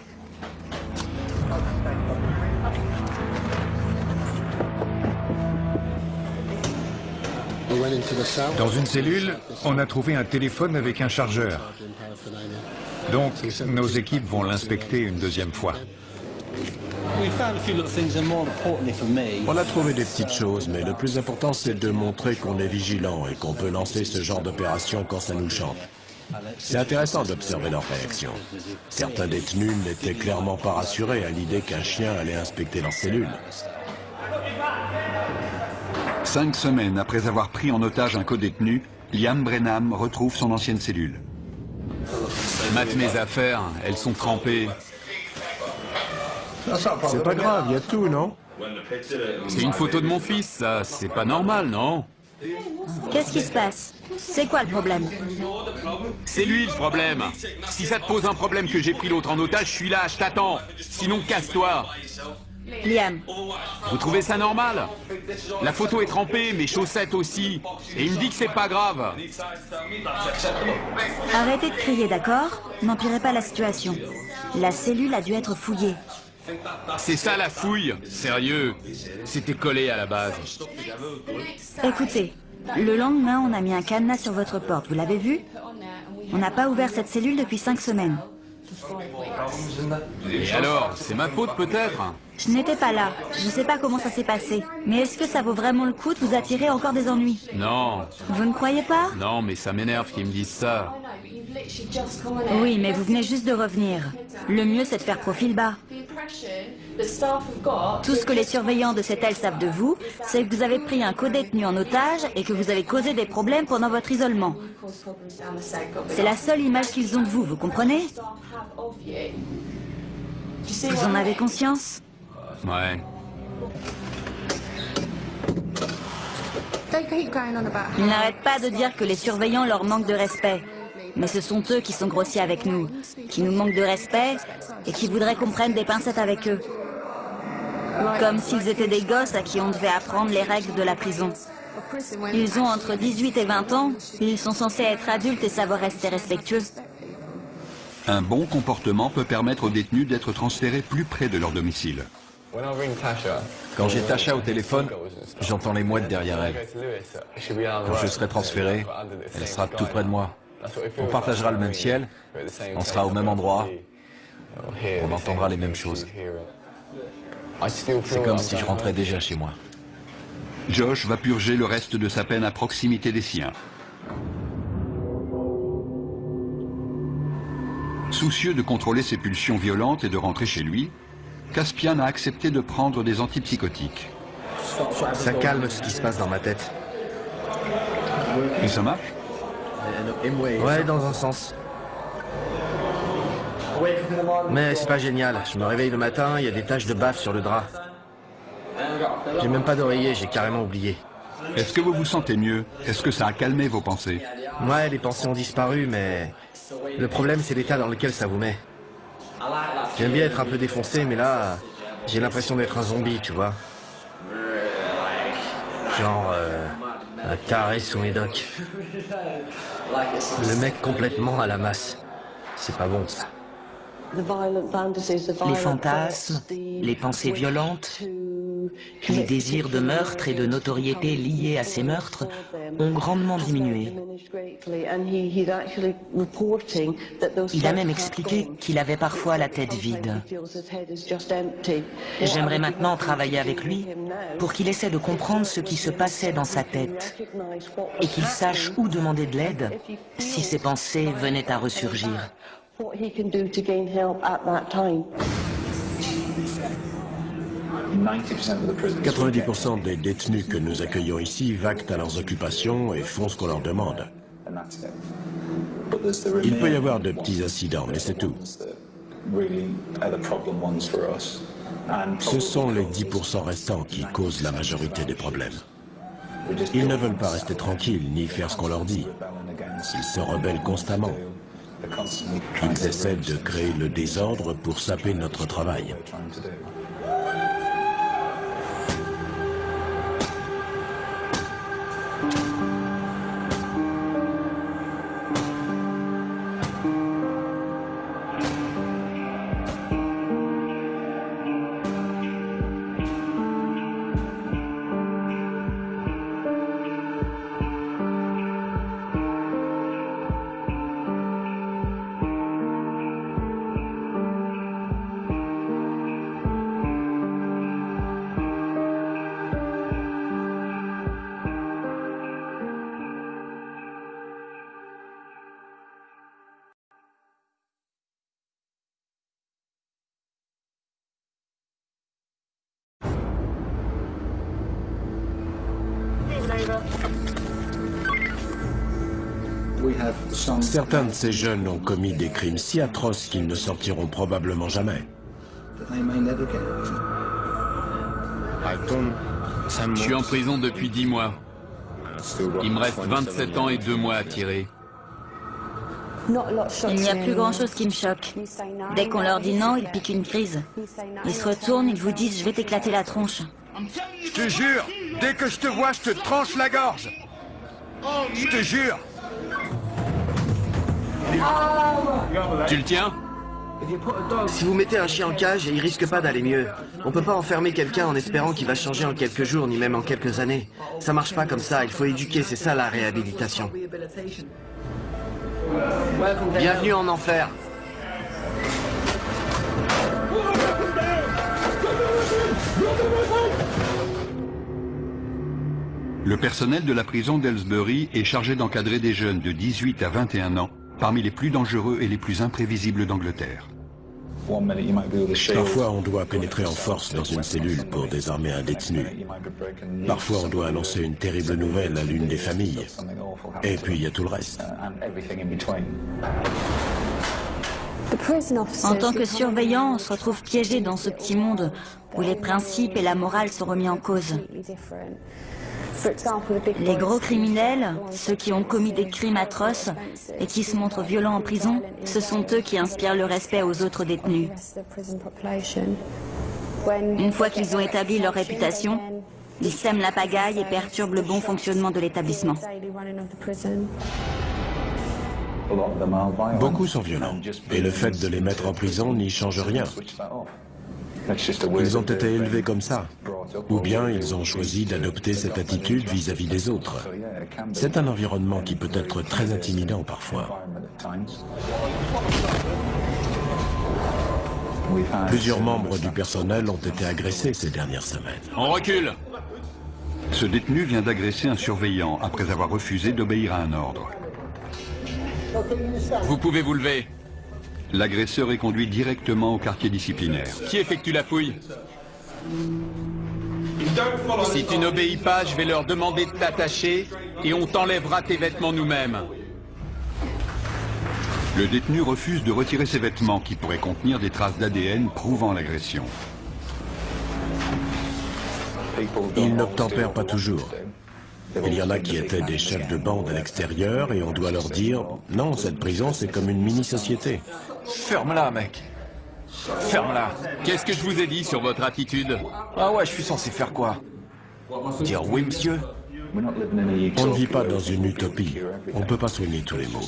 Dans une cellule, on a trouvé un téléphone avec un chargeur. Donc, nos équipes vont l'inspecter une deuxième fois. On a trouvé des petites choses, mais le plus important, c'est de montrer qu'on est vigilant et qu'on peut lancer ce genre d'opération quand ça nous chante. C'est intéressant d'observer leurs réactions. Certains détenus n'étaient clairement pas rassurés à l'idée qu'un chien allait inspecter leur cellule. Cinq semaines après avoir pris en otage un co-détenu, Liam Brenham retrouve son ancienne cellule. Mate mes affaires, elles sont trempées. C'est pas grave, il y a tout, non C'est une photo de mon fils, ça. C'est pas normal, non Qu'est-ce qui se passe? C'est quoi le problème? C'est lui le problème. Si ça te pose un problème que j'ai pris l'autre en otage, je suis là, je t'attends. Sinon, casse-toi. Liam, Vous trouvez ça normal? La photo est trempée, mes chaussettes aussi. Et il me dit que c'est pas grave. arrêtez de crier, d'accord? N'empirez pas la situation. La cellule a dû être fouillée. C'est ça la fouille. Sérieux. C'était collé à la base. Écoutez, le lendemain, on a mis un cadenas sur votre porte. Vous l'avez vu? On n'a pas ouvert cette cellule depuis cinq semaines. Et alors C'est ma faute peut-être? Je n'étais pas là. Je ne sais pas comment ça s'est passé. Mais est-ce que ça vaut vraiment le coup de vous attirer encore des ennuis? Non. Vous ne croyez pas? Non, mais ça m'énerve qu'ils me disent ça. Oui, mais vous venez juste de revenir. Le mieux, c'est de faire profil bas. Tout ce que les surveillants de cette aile savent de vous, c'est que vous avez pris un co-détenu en otage et que vous avez causé des problèmes pendant votre isolement. C'est la seule image qu'ils ont de vous, vous comprenez? Vous en avez conscience? Ouais. Ils n'arrêtent pas de dire que les surveillants leur manquent de respect. Mais ce sont eux qui sont grossiers avec nous, qui nous manquent de respect et qui voudraient qu'on prenne des pincettes avec eux. Comme s'ils étaient des gosses à qui on devait apprendre les règles de la prison. Ils ont entre 18 et 20 ans, ils sont censés être adultes et savoir rester respectueux. Un bon comportement peut permettre aux détenus d'être transférés plus près de leur domicile. Quand j'ai Tasha au téléphone, j'entends les mouettes derrière elle. Quand je serai transféré, elle sera tout près de moi. On partagera le même ciel, on sera au même endroit, on entendra les mêmes choses. C'est comme si je rentrais déjà chez moi. Josh va purger le reste de sa peine à proximité des siens. Soucieux de contrôler ses pulsions violentes et de rentrer chez lui, Caspian a accepté de prendre des antipsychotiques. Ça calme ce qui se passe dans ma tête. Et ça marche? Ouais, dans un sens. Mais c'est pas génial. Je me réveille le matin, il y a des taches de baffe sur le drap. J'ai même pas d'oreiller, j'ai carrément oublié. Est-ce que vous vous sentez mieux? Est-ce que ça a calmé vos pensées? Ouais, les pensées ont disparu, mais... Le problème, c'est l'état dans lequel ça vous met. J'aime bien être un peu défoncé, mais là, j'ai l'impression d'être un zombie, tu vois. Genre, euh, un taré sous médoc. Le mec complètement à la masse. C'est pas bon, ça. Les fantasmes, les pensées violentes, Les désirs de meurtre et de notoriété liés à ces meurtres ont grandement diminué. Il a même expliqué qu'il avait parfois la tête vide. J'aimerais maintenant travailler avec lui pour qu'il essaie de comprendre ce qui se passait dans sa tête et qu'il sache où demander de l'aide si ses pensées venaient à ressurgir. 90% des détenus que nous accueillons ici vaquent à leurs occupations et font ce qu'on leur demande. Il peut y avoir de petits incidents, mais c'est tout. Ce sont les 10% restants qui causent la majorité des problèmes. Ils ne veulent pas rester tranquilles ni faire ce qu'on leur dit. Ils se rebellent constamment. Ils essaient de créer le désordre pour saper notre travail. Certains de ces jeunes ont commis des crimes si atroces qu'ils ne sortiront probablement jamais. Je suis en prison depuis 10 mois. Il me reste 27 ans et 2 mois à tirer. Il n'y a plus grand-chose qui me choque. Dès qu'on leur dit non, ils piquent une crise. Ils se retournent, ils vous disent « je vais t'éclater la tronche ». Je te jure, dès que je te vois, je te tranche la gorge. Je te jure. Tu le tiens Si vous mettez un chien en cage, il risque pas d'aller mieux. On peut pas enfermer quelqu'un en espérant qu'il va changer en quelques jours, ni même en quelques années. Ça marche pas comme ça, il faut éduquer, c'est ça la réhabilitation. Bienvenue en enfer. Le personnel de la prison d'Ellsbury est chargé d'encadrer des jeunes de 18 à 21 ans, parmi les plus dangereux et les plus imprévisibles d'Angleterre. Parfois, on doit pénétrer en force dans une cellule pour désarmer un détenu. Parfois, on doit annoncer une terrible nouvelle à l'une des familles. Et puis, il y a tout le reste. En tant que surveillant, on se retrouve piégé dans ce petit monde où les principes et la morale sont remis en cause. Les gros criminels, ceux qui ont commis des crimes atroces et qui se montrent violents en prison, ce sont eux qui inspirent le respect aux autres détenus. Une fois qu'ils ont établi leur réputation, ils sèment la pagaille et perturbent le bon fonctionnement de l'établissement. Beaucoup sont violents, et le fait de les mettre en prison n'y change rien. Ils ont été élevés comme ça, ou bien ils ont choisi d'adopter cette attitude vis-à-vis des autres. C'est un environnement qui peut être très intimidant parfois. Plusieurs membres du personnel ont été agressés ces dernières semaines. On recule Ce détenu vient d'agresser un surveillant après avoir refusé d'obéir à un ordre. Vous pouvez vous lever. L'agresseur est conduit directement au quartier disciplinaire. Qui effectue la fouille Si tu n'obéis pas, je vais leur demander de t'attacher et on t'enlèvera tes vêtements nous-mêmes. Le détenu refuse de retirer ses vêtements qui pourraient contenir des traces d'ADN prouvant l'agression. Ils n'obtempèrent pas toujours. Il y en a qui étaient des chefs de bande à l'extérieur et on doit leur dire « Non, cette prison, c'est comme une mini-société. Ferme-la, mec. Ferme-la. Qu'est-ce que je vous ai dit sur votre attitude Ah ouais, je suis censé faire quoi Dire oui, monsieur On ne vit pas dans une utopie. On ne peut pas soigner tous les maux.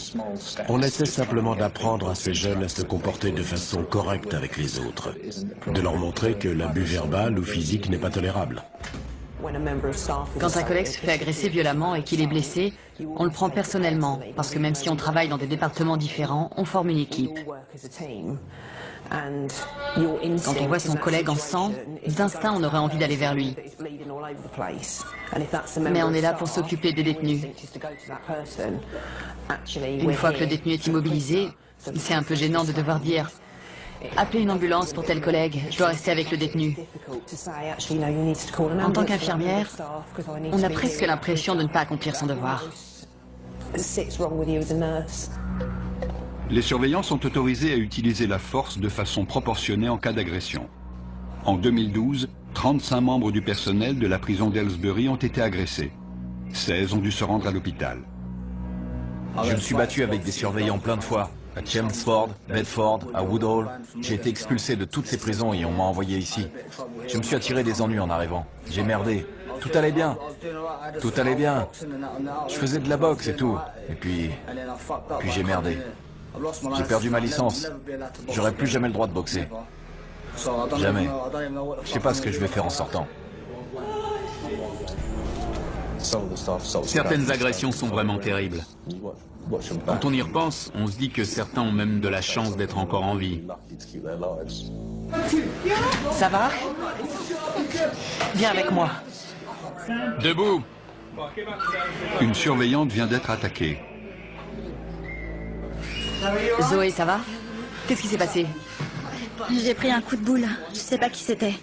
On essaie simplement d'apprendre à ces jeunes à se comporter de façon correcte avec les autres. De leur montrer que l'abus verbal ou physique n'est pas tolérable. Quand un collègue se fait agresser violemment et qu'il est blessé, on le prend personnellement, parce que même si on travaille dans des départements différents, on forme une équipe. Quand on voit son collègue en sang, d'instinct on aurait envie d'aller vers lui. Mais on est là pour s'occuper des détenus. Une fois que le détenu est immobilisé, c'est un peu gênant de devoir dire Appelez une ambulance pour tel collègue, je dois rester avec le détenu. En tant qu'infirmière, on a presque l'impression de ne pas accomplir son devoir. Les surveillants sont autorisés à utiliser la force de façon proportionnée en cas d'agression. En 2012, 35 membres du personnel de la prison d'Ellsbury ont été agressés. 16 ont dû se rendre à l'hôpital. Je me suis battu avec des surveillants plein de fois. À Chelmsford, Bedford, à Woodhall. J'ai été expulsé de toutes ces prisons et on m'a envoyé ici. Je me suis attiré des ennuis en arrivant. J'ai merdé. Tout allait bien. Tout allait bien. Je faisais de la boxe et tout. Et puis... Puis j'ai merdé. J'ai perdu ma licence. J'aurai plus jamais le droit de boxer. Jamais. Je sais pas ce que je vais faire en sortant. Certaines agressions sont vraiment terribles. Quand on y repense, on se dit que certains ont même de la chance d'être encore en vie. Ça va Viens avec moi. Debout Une surveillante vient d'être attaquée. Zoé, ça va Qu'est-ce qui s'est passé J'ai pris un coup de boule. Je sais pas qui c'était.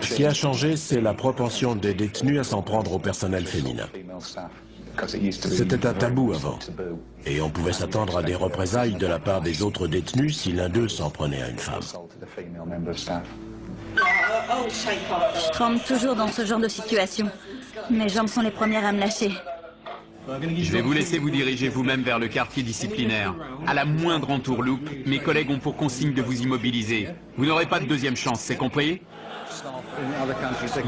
Ce qui a changé, c'est la propension des détenus à s'en prendre au personnel féminin. C'était un tabou avant. Et on pouvait s'attendre à des représailles de la part des autres détenus si l'un d'eux s'en prenait à une femme. Je tremble toujours dans ce genre de situation. Mes jambes sont les premières à me lâcher. Je vais vous laisser vous diriger vous-même vers le quartier disciplinaire. À la moindre entourloupe, mes collègues ont pour consigne de vous immobiliser. Vous n'aurez pas de deuxième chance, c'est compris?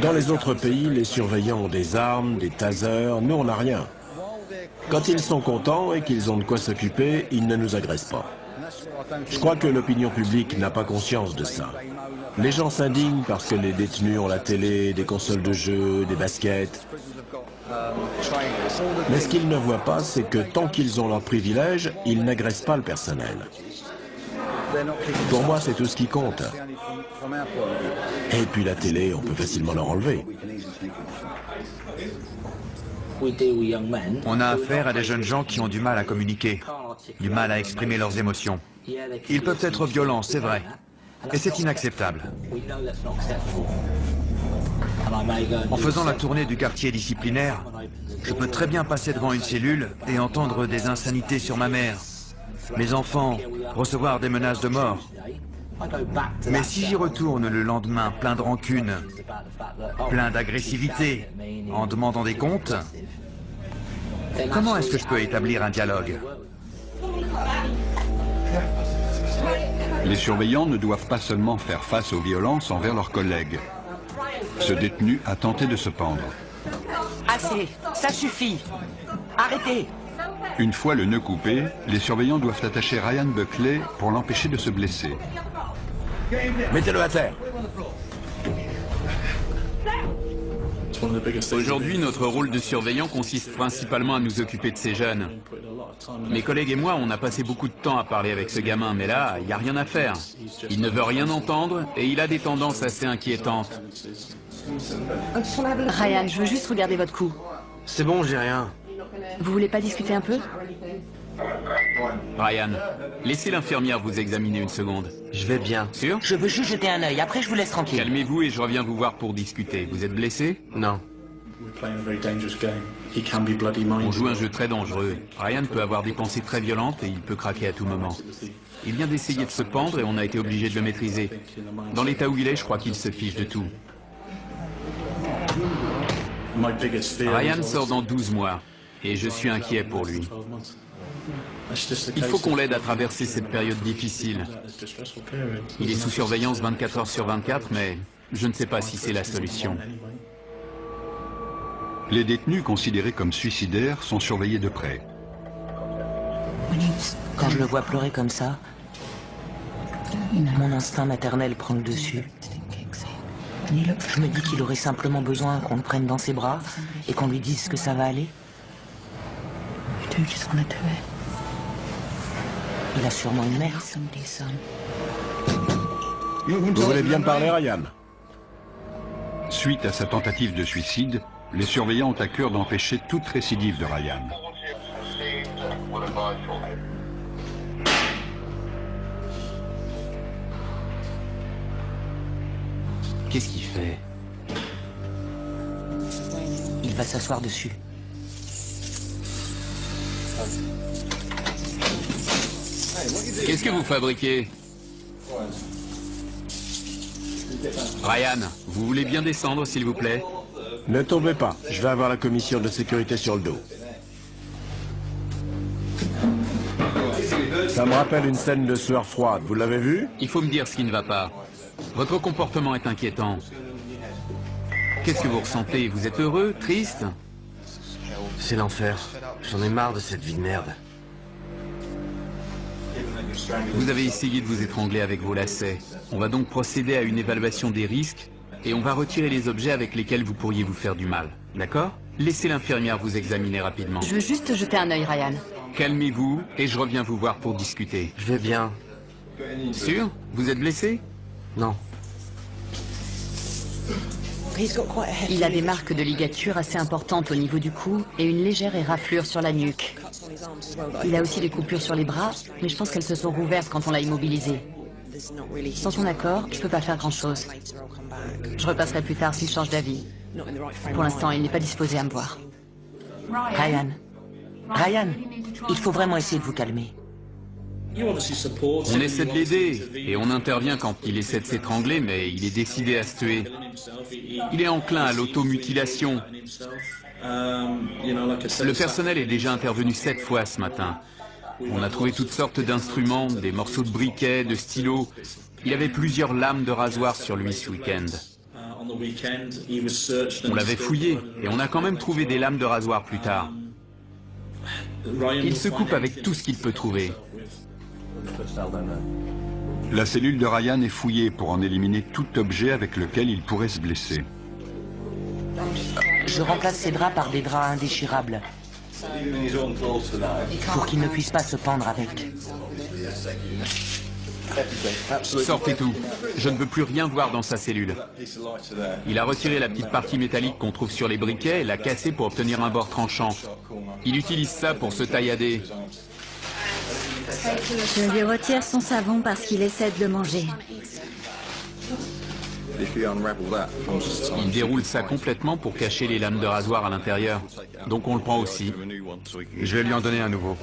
Dans les autres pays, les surveillants ont des armes, des tasers, nous on n'a rien. Quand ils sont contents et qu'ils ont de quoi s'occuper, ils ne nous agressent pas. Je crois que l'opinion publique n'a pas conscience de ça. Les gens s'indignent parce que les détenus ont la télé, des consoles de jeux, des baskets. Mais ce qu'ils ne voient pas, c'est que tant qu'ils ont leurs privilèges, ils n'agressent pas le personnel. Pour moi, c'est tout ce qui compte. Et puis la télé, on peut facilement leur enlever. On a affaire à des jeunes gens qui ont du mal à communiquer, du mal à exprimer leurs émotions. Ils peuvent être violents, c'est vrai. Et c'est inacceptable. En faisant la tournée du quartier disciplinaire, je peux très bien passer devant une cellule et entendre des insanités sur ma mère, mes enfants, recevoir des menaces de mort. Mais si j'y retourne le lendemain plein de rancune, plein d'agressivité, en demandant des comptes, comment est-ce que je peux établir un dialogue? Les surveillants ne doivent pas seulement faire face aux violences envers leurs collègues. Ce détenu a tenté de se pendre. Assez, ça suffit. Arrêtez. Une fois le nœud coupé, les surveillants doivent attacher Ryan Buckley pour l'empêcher de se blesser. Mettez-le à terre. Aujourd'hui, notre rôle de surveillant consiste principalement à nous occuper de ces jeunes. Mes collègues et moi, on a passé beaucoup de temps à parler avec ce gamin, mais là, il n'y a rien à faire. Il ne veut rien entendre et il a des tendances assez inquiétantes. Ryan, je veux juste regarder votre cou. C'est bon, j'ai rien. Vous voulez pas discuter un peu? Ryan, laissez l'infirmière vous examiner une seconde. Je vais bien. Sûr? Je veux juste jeter un œil, après je vous laisse tranquille. Calmez-vous et je reviens vous voir pour discuter. Vous êtes blessé? Non. On joue un jeu très dangereux. Ryan peut avoir des pensées très violentes et il peut craquer à tout moment. Il vient d'essayer de se pendre et on a été obligé de le maîtriser. Dans l'état où il est, je crois qu'il se fiche de tout. Ryan sort dans 12 mois et je suis inquiet pour lui. Il faut qu'on l'aide à traverser cette période difficile. Il est sous surveillance 24 heures sur 24, mais je ne sais pas si c'est la solution. Les détenus considérés comme suicidaires sont surveillés de près. Quand je le vois pleurer comme ça, mon instinct maternel prend le dessus. Je me dis qu'il aurait simplement besoin qu'on le prenne dans ses bras et qu'on lui dise que ça va aller. Il a sûrement une mère. Vous voulez bien parler, Ryan? Suite à sa tentative de suicide, les surveillants ont à cœur d'empêcher toute récidive de Ryan. Qu'est-ce qu'il fait? Il va s'asseoir dessus. Qu'est-ce que vous fabriquez Ryan, vous voulez bien descendre, s'il vous plaît Ne tombez pas, je vais avoir la commission de sécurité sur le dos. Ça me rappelle une scène de sueur froide, vous l'avez vu Il faut me dire ce qui ne va pas. Votre comportement est inquiétant. Qu'est-ce que vous ressentez? Vous êtes heureux? Triste? C'est l'enfer. J'en ai marre de cette vie de merde. Vous avez essayé de vous étrangler avec vos lacets. On va donc procéder à une évaluation des risques et on va retirer les objets avec lesquels vous pourriez vous faire du mal. D'accord? Laissez l'infirmière vous examiner rapidement. Je veux juste jeter un œil, Ryan. Calmez-vous et je reviens vous voir pour discuter. Je vais bien. Sûr? Vous êtes blessé? Non. Il a des marques de ligature assez importantes au niveau du cou et une légère éraflure sur la nuque. Il a aussi des coupures sur les bras, mais je pense qu'elles se sont rouvertes quand on l'a immobilisé. Sans son accord, je peux pas faire grand-chose. Je repasserai plus tard s'il change d'avis. Pour l'instant, il n'est pas disposé à me voir. Ryan. Ryan, il faut vraiment essayer de vous calmer. On essaie de l'aider et on intervient quand il essaie de s'étrangler, mais il est décidé à se tuer. Il est enclin à l'automutilation. Le personnel est déjà intervenu sept fois ce matin. On a trouvé toutes sortes d'instruments, des morceaux de briquet, de stylos. Il avait plusieurs lames de rasoir sur lui ce week-end. On l'avait fouillé et on a quand même trouvé des lames de rasoir plus tard. Il se coupe avec tout ce qu'il peut trouver. La cellule de Ryan est fouillée pour en éliminer tout objet avec lequel il pourrait se blesser. Je remplace ses draps par des draps indéchirables. Pour qu'il ne puisse pas se pendre avec. Sortez tout. Je ne veux plus rien voir dans sa cellule. Il a retiré la petite partie métallique qu'on trouve sur les briquets et l'a cassée pour obtenir un bord tranchant. Il utilise ça pour se taillader. Je lui retire son savon parce qu'il essaie de le manger. Il déroule ça complètement pour cacher les lames de rasoir à l'intérieur. Donc on le prend aussi. Je vais lui en donner un nouveau.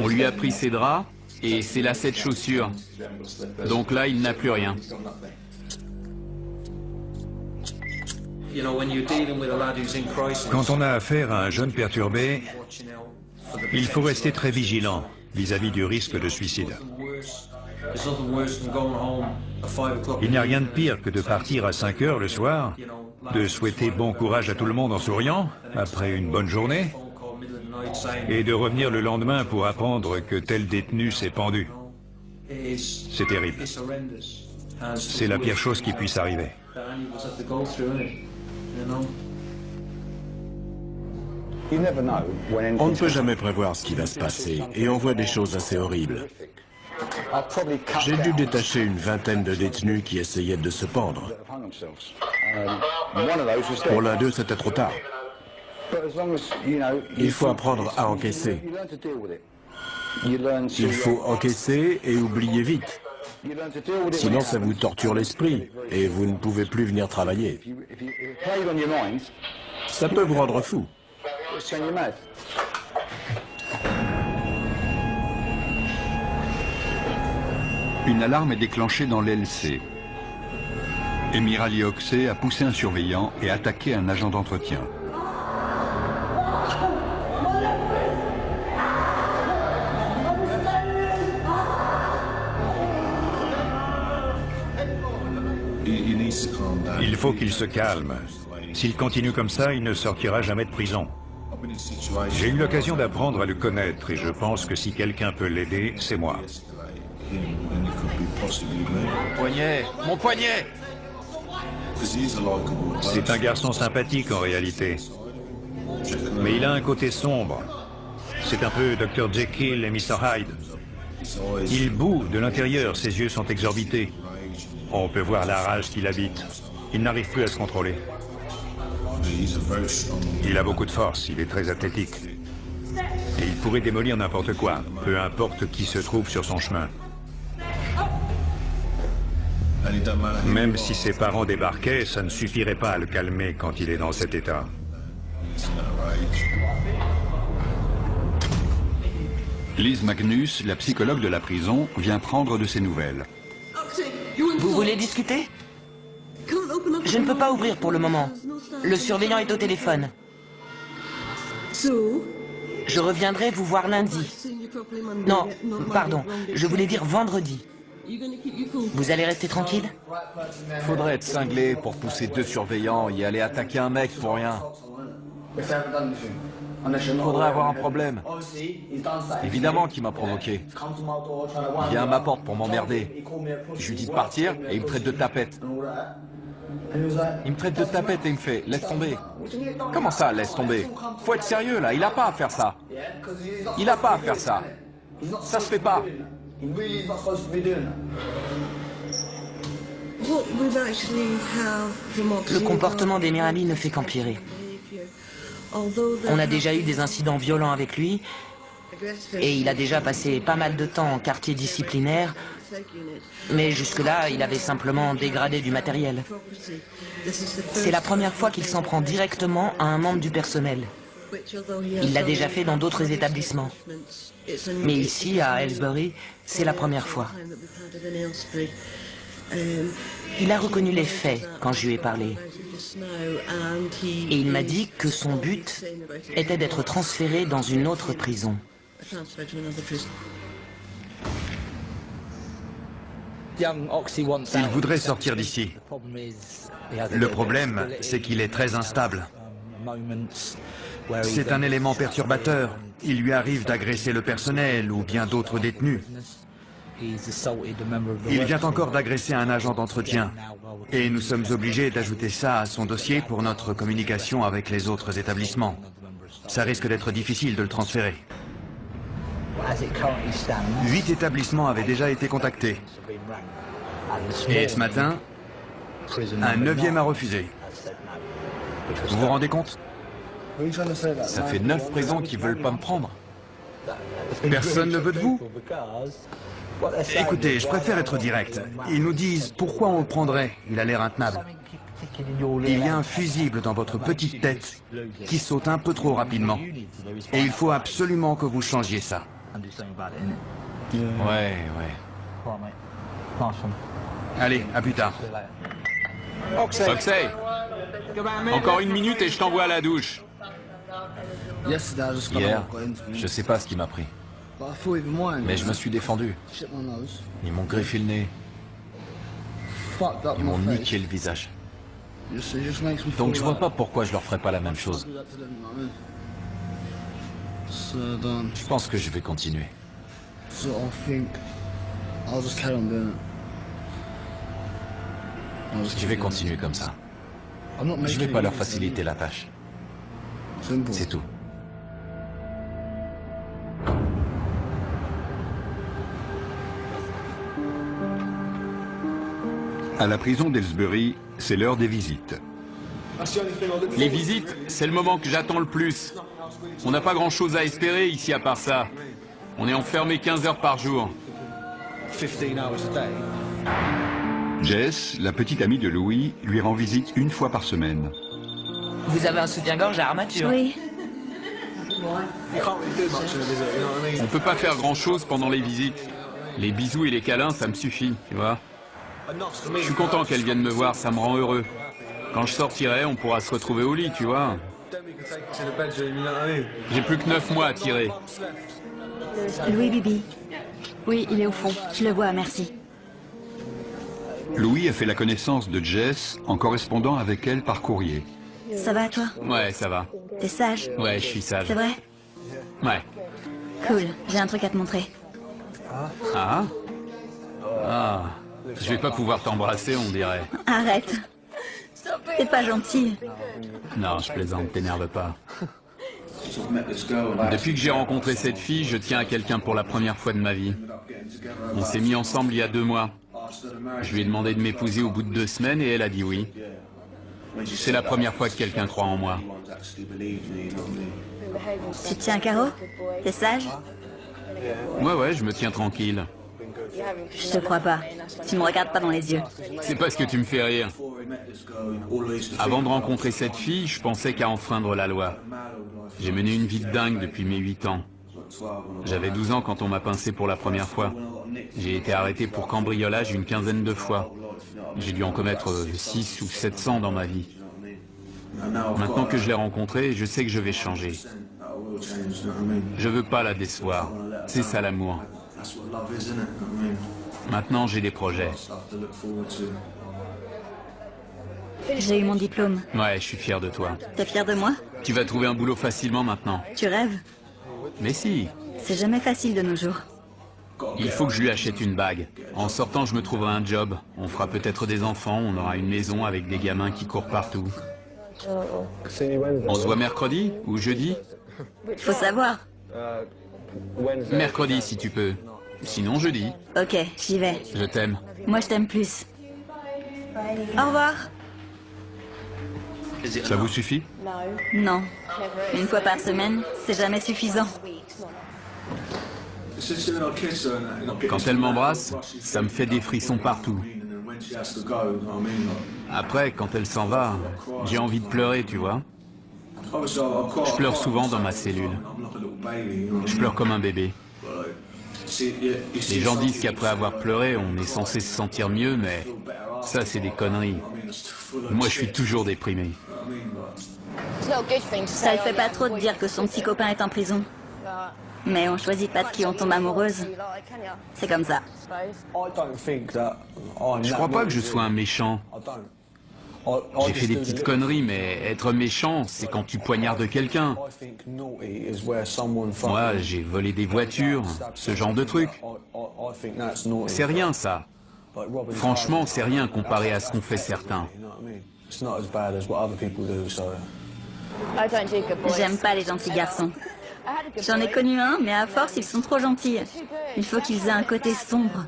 On lui a pris ses draps et ses lacets de chaussures. Donc là, il n'a plus rien. Quand on a affaire à un jeune perturbé, il faut rester très vigilant vis-à-vis du risque de suicide. Il n'y a rien de pire que de partir à 5 heures le soir, de souhaiter bon courage à tout le monde en souriant, après une bonne journée, et de revenir le lendemain pour apprendre que tel détenu s'est pendu. C'est terrible. C'est la pire chose qui puisse arriver. On ne peut jamais prévoir ce qui va se passer, et on voit des choses assez horribles. J'ai dû détacher une vingtaine de détenus qui essayaient de se pendre. Pour l'un d'eux, c'était trop tard. Il faut apprendre à encaisser. Il faut encaisser et oublier vite. Sinon, ça vous torture l'esprit et vous ne pouvez plus venir travailler. Ça peut vous rendre fou. Une alarme est déclenchée dans l'LC. Emirali Oxey a poussé un surveillant et attaqué un agent d'entretien. Il faut qu'il se calme. S'il continue comme ça, il ne sortira jamais de prison. J'ai eu l'occasion d'apprendre à le connaître et je pense que si quelqu'un peut l'aider, c'est moi. Mon poignet Mon poignet C'est un garçon sympathique en réalité. Mais il a un côté sombre. C'est un peu Dr Jekyll et Mr Hyde. Il boue de l'intérieur, ses yeux sont exorbités. On peut voir la rage qu'il habite. Il n'arrive plus à se contrôler. Il a beaucoup de force, il est très athlétique. Et il pourrait démolir n'importe quoi, peu importe qui se trouve sur son chemin. Même si ses parents débarquaient, ça ne suffirait pas à le calmer quand il est dans cet état. Liz Magnus, la psychologue de la prison, vient prendre de ses nouvelles. Vous voulez discuter? Je ne peux pas ouvrir pour le moment. Le surveillant est au téléphone. Je reviendrai vous voir lundi. Non, pardon, je voulais dire vendredi. Vous allez rester tranquille? Faudrait être cinglé pour pousser deux surveillants et aller attaquer un mec pour rien. Faudrait avoir un problème. Évidemment qu'il m'a provoqué. Il vient à ma porte pour m'emmerder. Je lui dis de partir et il me traite de tapette. Il me traite de tapette et il me fait « laisse tomber ». Comment ça, laisse tomber? Faut être sérieux là, il a pas à faire ça. Il a pas à faire ça. Ça se fait pas. Le comportement d'Emir Ali ne fait qu'empirer. On a déjà eu des incidents violents avec lui, et il a déjà passé pas mal de temps en quartier disciplinaire, mais jusque-là, il avait simplement dégradé du matériel. C'est la première fois qu'il s'en prend directement à un membre du personnel. Il l'a déjà fait dans d'autres établissements. Mais ici, à Aylesbury, c'est la première fois. Il a reconnu les faits quand je lui ai parlé. Et il m'a dit que son but était d'être transféré dans une autre prison. Il voudrait sortir d'ici. Le problème, c'est qu'il est très instable. C'est un élément perturbateur. Il lui arrive d'agresser le personnel ou bien d'autres détenus. Il vient encore d'agresser un agent d'entretien. Et nous sommes obligés d'ajouter ça à son dossier pour notre communication avec les autres établissements. Ça risque d'être difficile de le transférer. Huit établissements avaient déjà été contactés. Et ce matin, un neuvième a refusé. Vous vous rendez compte? Ça fait neuf prisons qui veulent pas me prendre. Personne ne veut de vous Écoutez, je préfère être direct. Ils nous disent pourquoi on le prendrait. Il a l'air intenable. Il y a un fusible dans votre petite tête qui saute un peu trop rapidement. Et il faut absolument que vous changiez ça. Ouais, ouais. Allez, à plus tard. Oxey Encore une minute et je t'envoie à la douche. Hier, je sais pas ce qui m'a pris. Mais je me suis défendu. Ils m'ont griffé le nez. Ils m'ont niqué le visage. Donc je vois pas pourquoi je leur ferais pas la même chose. Je pense que je vais continuer. Je vais continuer comme ça. Je vais pas leur faciliter la tâche. C'est tout. À la prison d'Elsbury, c'est l'heure des visites. Les visites, c'est le moment que j'attends le plus. On n'a pas grand-chose à espérer ici à part ça. On est enfermé 15 heures par jour. Jess, la petite amie de Louis, lui rend visite une fois par semaine. Vous avez un soutien-gorge à armature Oui. On peut pas faire grand-chose pendant les visites. Les bisous et les câlins, ça me suffit, tu vois. Je suis content qu'elle vienne me voir, ça me rend heureux. Quand je sortirai, on pourra se retrouver au lit, tu vois. J'ai plus que neuf mois à tirer. Louis Bibi. Oui, il est au fond. Je le vois, merci. Louis a fait la connaissance de Jess en correspondant avec elle par courrier. Ça va toi? Ouais, ça va. T'es sage? Ouais, je suis sage. C'est vrai? Ouais. Cool, j'ai un truc à te montrer. Ah? Ah. Je vais pas pouvoir t'embrasser, on dirait. Arrête. T'es pas gentil. Non, je plaisante, t'énerve pas. Depuis que j'ai rencontré cette fille, je tiens à quelqu'un pour la première fois de ma vie. On s'est mis ensemble il y a deux mois. Je lui ai demandé de m'épouser au bout de deux semaines et elle a dit oui. C'est la première fois que quelqu'un croit en moi. Tu tiens carreau T'es sage? Ouais, ouais, je me tiens tranquille. Je te crois pas. Tu me regardes pas dans les yeux. C'est parce que tu me fais rire. Avant de rencontrer cette fille, je pensais qu'à enfreindre la loi. J'ai mené une vie de dingue depuis mes 8 ans. J'avais 12 ans quand on m'a pincé pour la première fois. J'ai été arrêté pour cambriolage une quinzaine de fois. J'ai dû en commettre 6 ou 700 dans ma vie. Maintenant que je l'ai rencontrée, je sais que je vais changer. Je veux pas la décevoir. C'est ça l'amour. Maintenant, j'ai des projets. J'ai eu mon diplôme. Ouais, je suis fier de toi. T'es fier de moi? Tu vas trouver un boulot facilement maintenant. Tu rêves? Mais si. C'est jamais facile de nos jours. Il faut que je lui achète une bague. En sortant, je me trouverai un job. On fera peut-être des enfants, on aura une maison avec des gamins qui courent partout. On se voit mercredi ou jeudi? Faut savoir. Mercredi si tu peux. Sinon jeudi. Ok, j'y vais. Je t'aime. Moi je t'aime plus. Au revoir. Ça vous suffit? Non. Une fois par semaine, c'est jamais suffisant. Quand elle m'embrasse, ça me fait des frissons partout. Après, quand elle s'en va, j'ai envie de pleurer, tu vois. Je pleure souvent dans ma cellule. Je pleure comme un bébé. Les gens disent qu'après avoir pleuré, on est censé se sentir mieux, mais ça, c'est des conneries. Moi, je suis toujours déprimé. Ça le fait pas trop de dire que son petit copain est en prison. Mais on choisit pas de qui on tombe amoureuse. C'est comme ça. Je crois pas que je sois un méchant. J'ai fait des petites conneries, mais être méchant, c'est quand tu poignardes quelqu'un. Moi, j'ai volé des voitures, ce genre de truc. C'est rien, ça. Franchement, c'est rien comparé à ce qu'ont fait certains. J'aime pas les gentils garçons. J'en ai connu un, mais à force, ils sont trop gentils. Il faut qu'ils aient un côté sombre.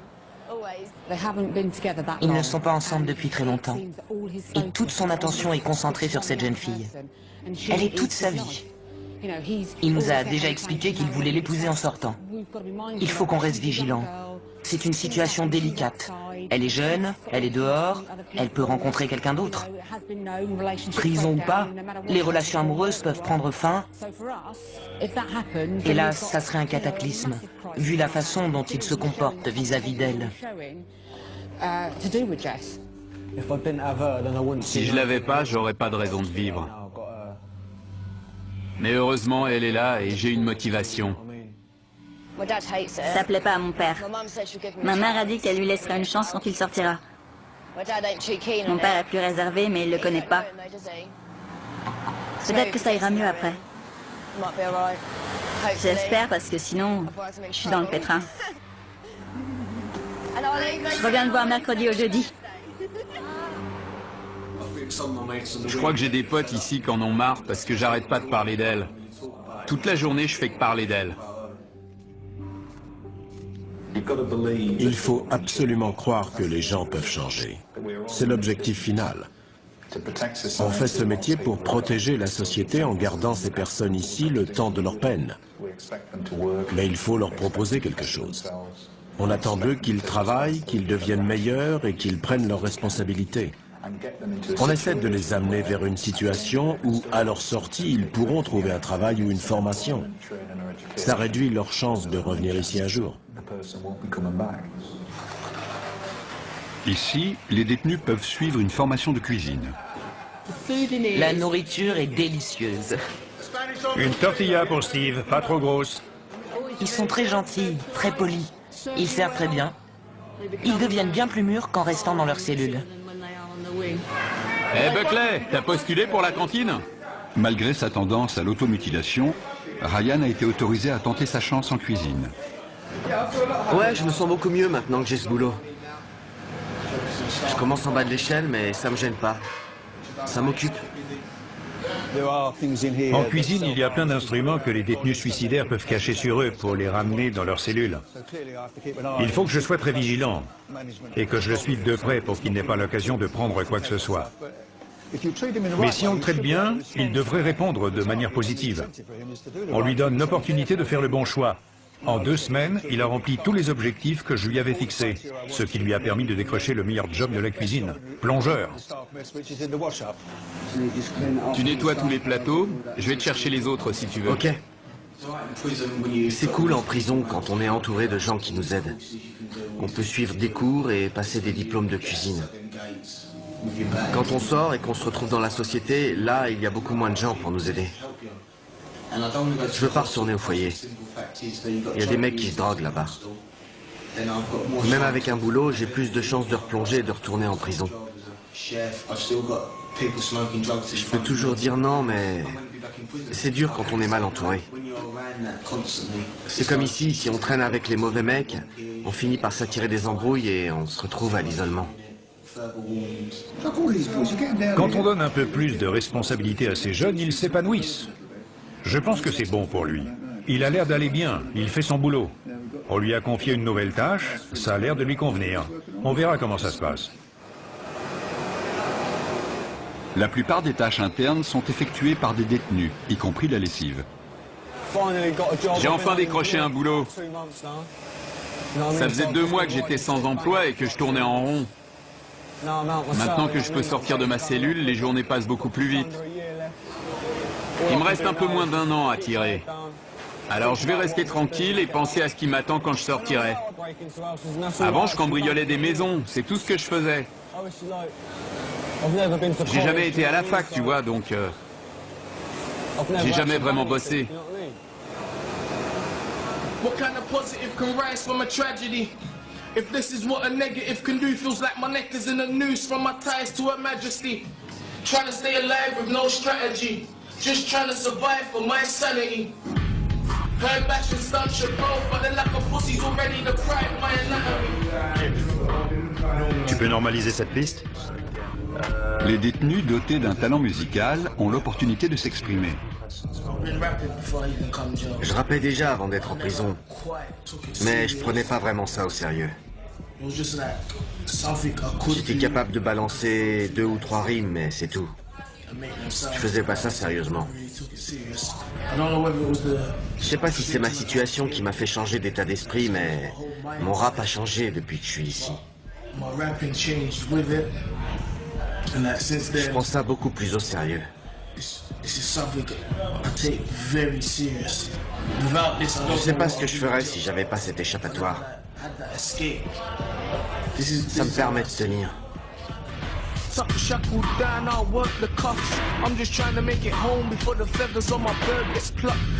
Ils ne sont pas ensemble depuis très longtemps. Et toute son attention est concentrée sur cette jeune fille. Elle est toute sa vie. Il nous a déjà expliqué qu'il voulait l'épouser en sortant. Il faut qu'on reste vigilant. C'est une situation délicate. Elle est jeune, elle est dehors, elle peut rencontrer quelqu'un d'autre. Prison ou pas, les relations amoureuses peuvent prendre fin. Là, ça serait un cataclysme, vu la façon dont il se comporte vis-à-vis d'elle. Si je l'avais pas, j'aurais pas de raison de vivre. Mais heureusement, elle est là et j'ai une motivation. Ça plaît pas à mon père. Ma mère a dit qu'elle lui laissera une chance quand il sortira. Mon père est plus réservé, mais il le connaît pas. Peut-être que ça ira mieux après. J'espère, parce que sinon, je suis dans le pétrin. Je reviens te voir mercredi au jeudi. Je crois que j'ai des potes ici qui en ont marre parce que j'arrête pas de parler d'elle. Toute la journée, je fais que parler d'elle. Il faut absolument croire que les gens peuvent changer. C'est l'objectif final. On fait ce métier pour protéger la société en gardant ces personnes ici le temps de leur peine. Mais il faut leur proposer quelque chose. On attend d'eux qu'ils travaillent, qu'ils deviennent meilleurs et qu'ils prennent leurs responsabilités. On essaie de les amener vers une situation où, à leur sortie, ils pourront trouver un travail ou une formation. Ça réduit leurs chances de revenir ici un jour. Ici, les détenus peuvent suivre une formation de cuisine. La nourriture est délicieuse. Une tortilla pour Steve, pas trop grosse. Ils sont très gentils, très polis. Ils servent très bien. Ils deviennent bien plus mûrs qu'en restant dans leurs cellules. Eh Buckley, t'as postulé pour la cantine? Malgré sa tendance à l'automutilation, Ryan a été autorisé à tenter sa chance en cuisine. Ouais, je me sens beaucoup mieux maintenant que j'ai ce boulot. Je commence en bas de l'échelle, mais ça me gêne pas. Ça m'occupe. En cuisine, il y a plein d'instruments que les détenus suicidaires peuvent cacher sur eux pour les ramener dans leurs cellules. Il faut que je sois très vigilant et que je le suive de près pour qu'il n'ait pas l'occasion de prendre quoi que ce soit. Mais si on le traite bien, il devrait répondre de manière positive. On lui donne l'opportunité de faire le bon choix. En deux semaines, il a rempli tous les objectifs que je lui avais fixés, ce qui lui a permis de décrocher le meilleur job de la cuisine, plongeur. Tu nettoies tous les plateaux, je vais te chercher les autres si tu veux. Ok. C'est cool en prison quand on est entouré de gens qui nous aident. On peut suivre des cours et passer des diplômes de cuisine. Quand on sort et qu'on se retrouve dans la société, là, il y a beaucoup moins de gens pour nous aider. Je veux pas retourner au foyer. Il y a des mecs qui se droguent là-bas. Même avec un boulot, j'ai plus de chances de replonger et de retourner en prison. Je peux toujours dire non, mais c'est dur quand on est mal entouré. C'est comme ici, si on traîne avec les mauvais mecs, on finit par s'attirer des embrouilles et on se retrouve à l'isolement. Quand on donne un peu plus de responsabilité à ces jeunes, ils s'épanouissent. Je pense que c'est bon pour lui. Il a l'air d'aller bien, il fait son boulot. On lui a confié une nouvelle tâche, ça a l'air de lui convenir. On verra comment ça se passe. La plupart des tâches internes sont effectuées par des détenus, y compris la lessive. J'ai enfin décroché un boulot. Ça faisait deux mois que j'étais sans emploi et que je tournais en rond. Maintenant que je peux sortir de ma cellule, les journées passent beaucoup plus vite. Il me reste un peu moins d'un an à tirer. Alors je vais rester tranquille et penser à ce qui m'attend quand je sortirai. Avant, je cambriolais des maisons, c'est tout ce que je faisais. J'ai jamais été à la fac, tu vois, donc... Euh, j'ai jamais vraiment bossé. What kind of positive can rise from a tragedy? If this is what a negative can do, feels like my neck is in a noose from my ties to her majesty. Trying to stay alive with no strategy. Just trying to survive for my sanity. But like a pussy's already my anatomy. Tu peux normaliser cette piste? Les détenus dotés d'un talent musical ont l'opportunité de s'exprimer. Je rappais déjà avant d'être en prison, mais je prenais pas vraiment ça au sérieux. J'étais capable de balancer deux ou trois rimes, mais c'est tout. Je faisais pas ça sérieusement. Je sais pas si c'est ma situation qui m'a fait changer d'état d'esprit, mais mon rap a changé depuis que je suis ici. Je prends ça beaucoup plus au sérieux. Je sais pas ce que je ferais si j'avais pas cet échappatoire. Ça me permet de tenir.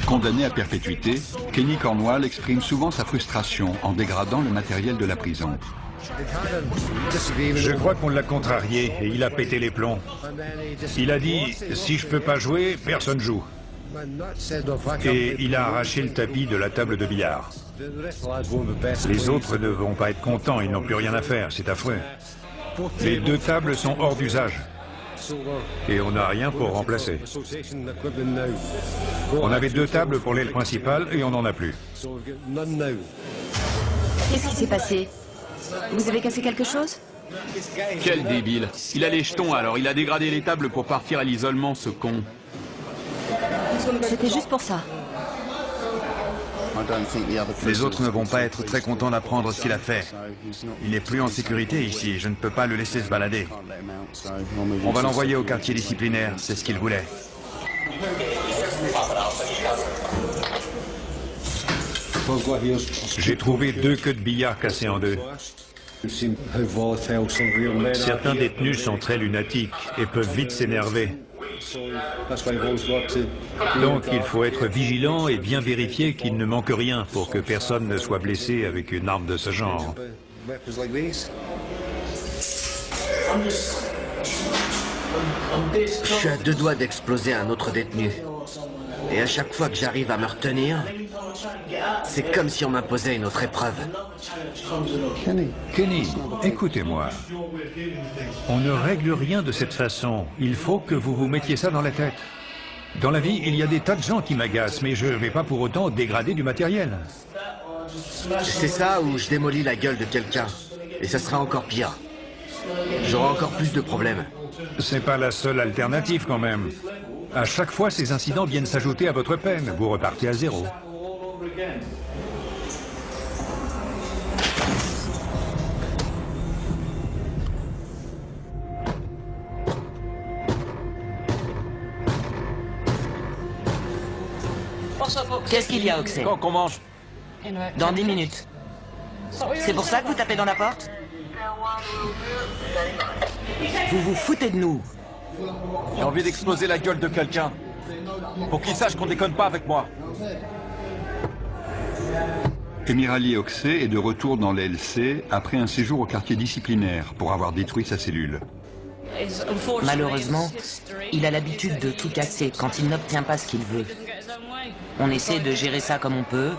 Condamné à perpétuité, Kenny Cornwall exprime souvent sa frustration en dégradant le matériel de la prison. Je crois qu'on l'a contrarié et il a pété les plombs. Il a dit « si je peux pas jouer, personne joue ». Et il a arraché le tapis de la table de billard. Les autres ne vont pas être contents, ils n'ont plus rien à faire, c'est affreux. Les deux tables sont hors d'usage. Et on n'a rien pour remplacer. On avait deux tables pour l'aile principale et on n'en a plus. Qu'est-ce qui s'est passé? Vous avez cassé quelque chose? Quel débile Il a les jetons alors, il a dégradé les tables pour partir à l'isolement, ce con. C'était juste pour ça. Les autres ne vont pas être très contents d'apprendre ce qu'il a fait. Il n'est plus en sécurité ici, je ne peux pas le laisser se balader. On va l'envoyer au quartier disciplinaire, c'est ce qu'il voulait. J'ai trouvé deux queues de billard cassées en deux. Certains détenus sont très lunatiques et peuvent vite s'énerver. Donc il faut être vigilant et bien vérifier qu'il ne manque rien pour que personne ne soit blessé avec une arme de ce genre. Je suis à deux doigts d'exploser un autre détenu. Et à chaque fois que j'arrive à me retenir, c'est comme si on m'imposait une autre épreuve. Kenny, écoutez-moi. On ne règle rien de cette façon. Il faut que vous vous mettiez ça dans la tête. Dans la vie, il y a des tas de gens qui m'agacent, mais je ne vais pas pour autant dégrader du matériel. C'est ça ou je démolis la gueule de quelqu'un. Et ça sera encore pire. J'aurai encore plus de problèmes. C'est pas la seule alternative quand même. À chaque fois, ces incidents viennent s'ajouter à votre peine. Vous repartez à zéro. Qu'est-ce qu'il y a, Oxy Quand qu'on mange Dans dix minutes. C'est pour ça que vous tapez dans la porte? Vous vous foutez de nous J'ai envie d'exploser la gueule de quelqu'un. Pour qu'il sache qu'on déconne pas avec moi. Emirali Oxé est de retour dans l'LC après un séjour au quartier disciplinaire pour avoir détruit sa cellule. Malheureusement, il a l'habitude de tout casser quand il n'obtient pas ce qu'il veut. On essaie de gérer ça comme on peut.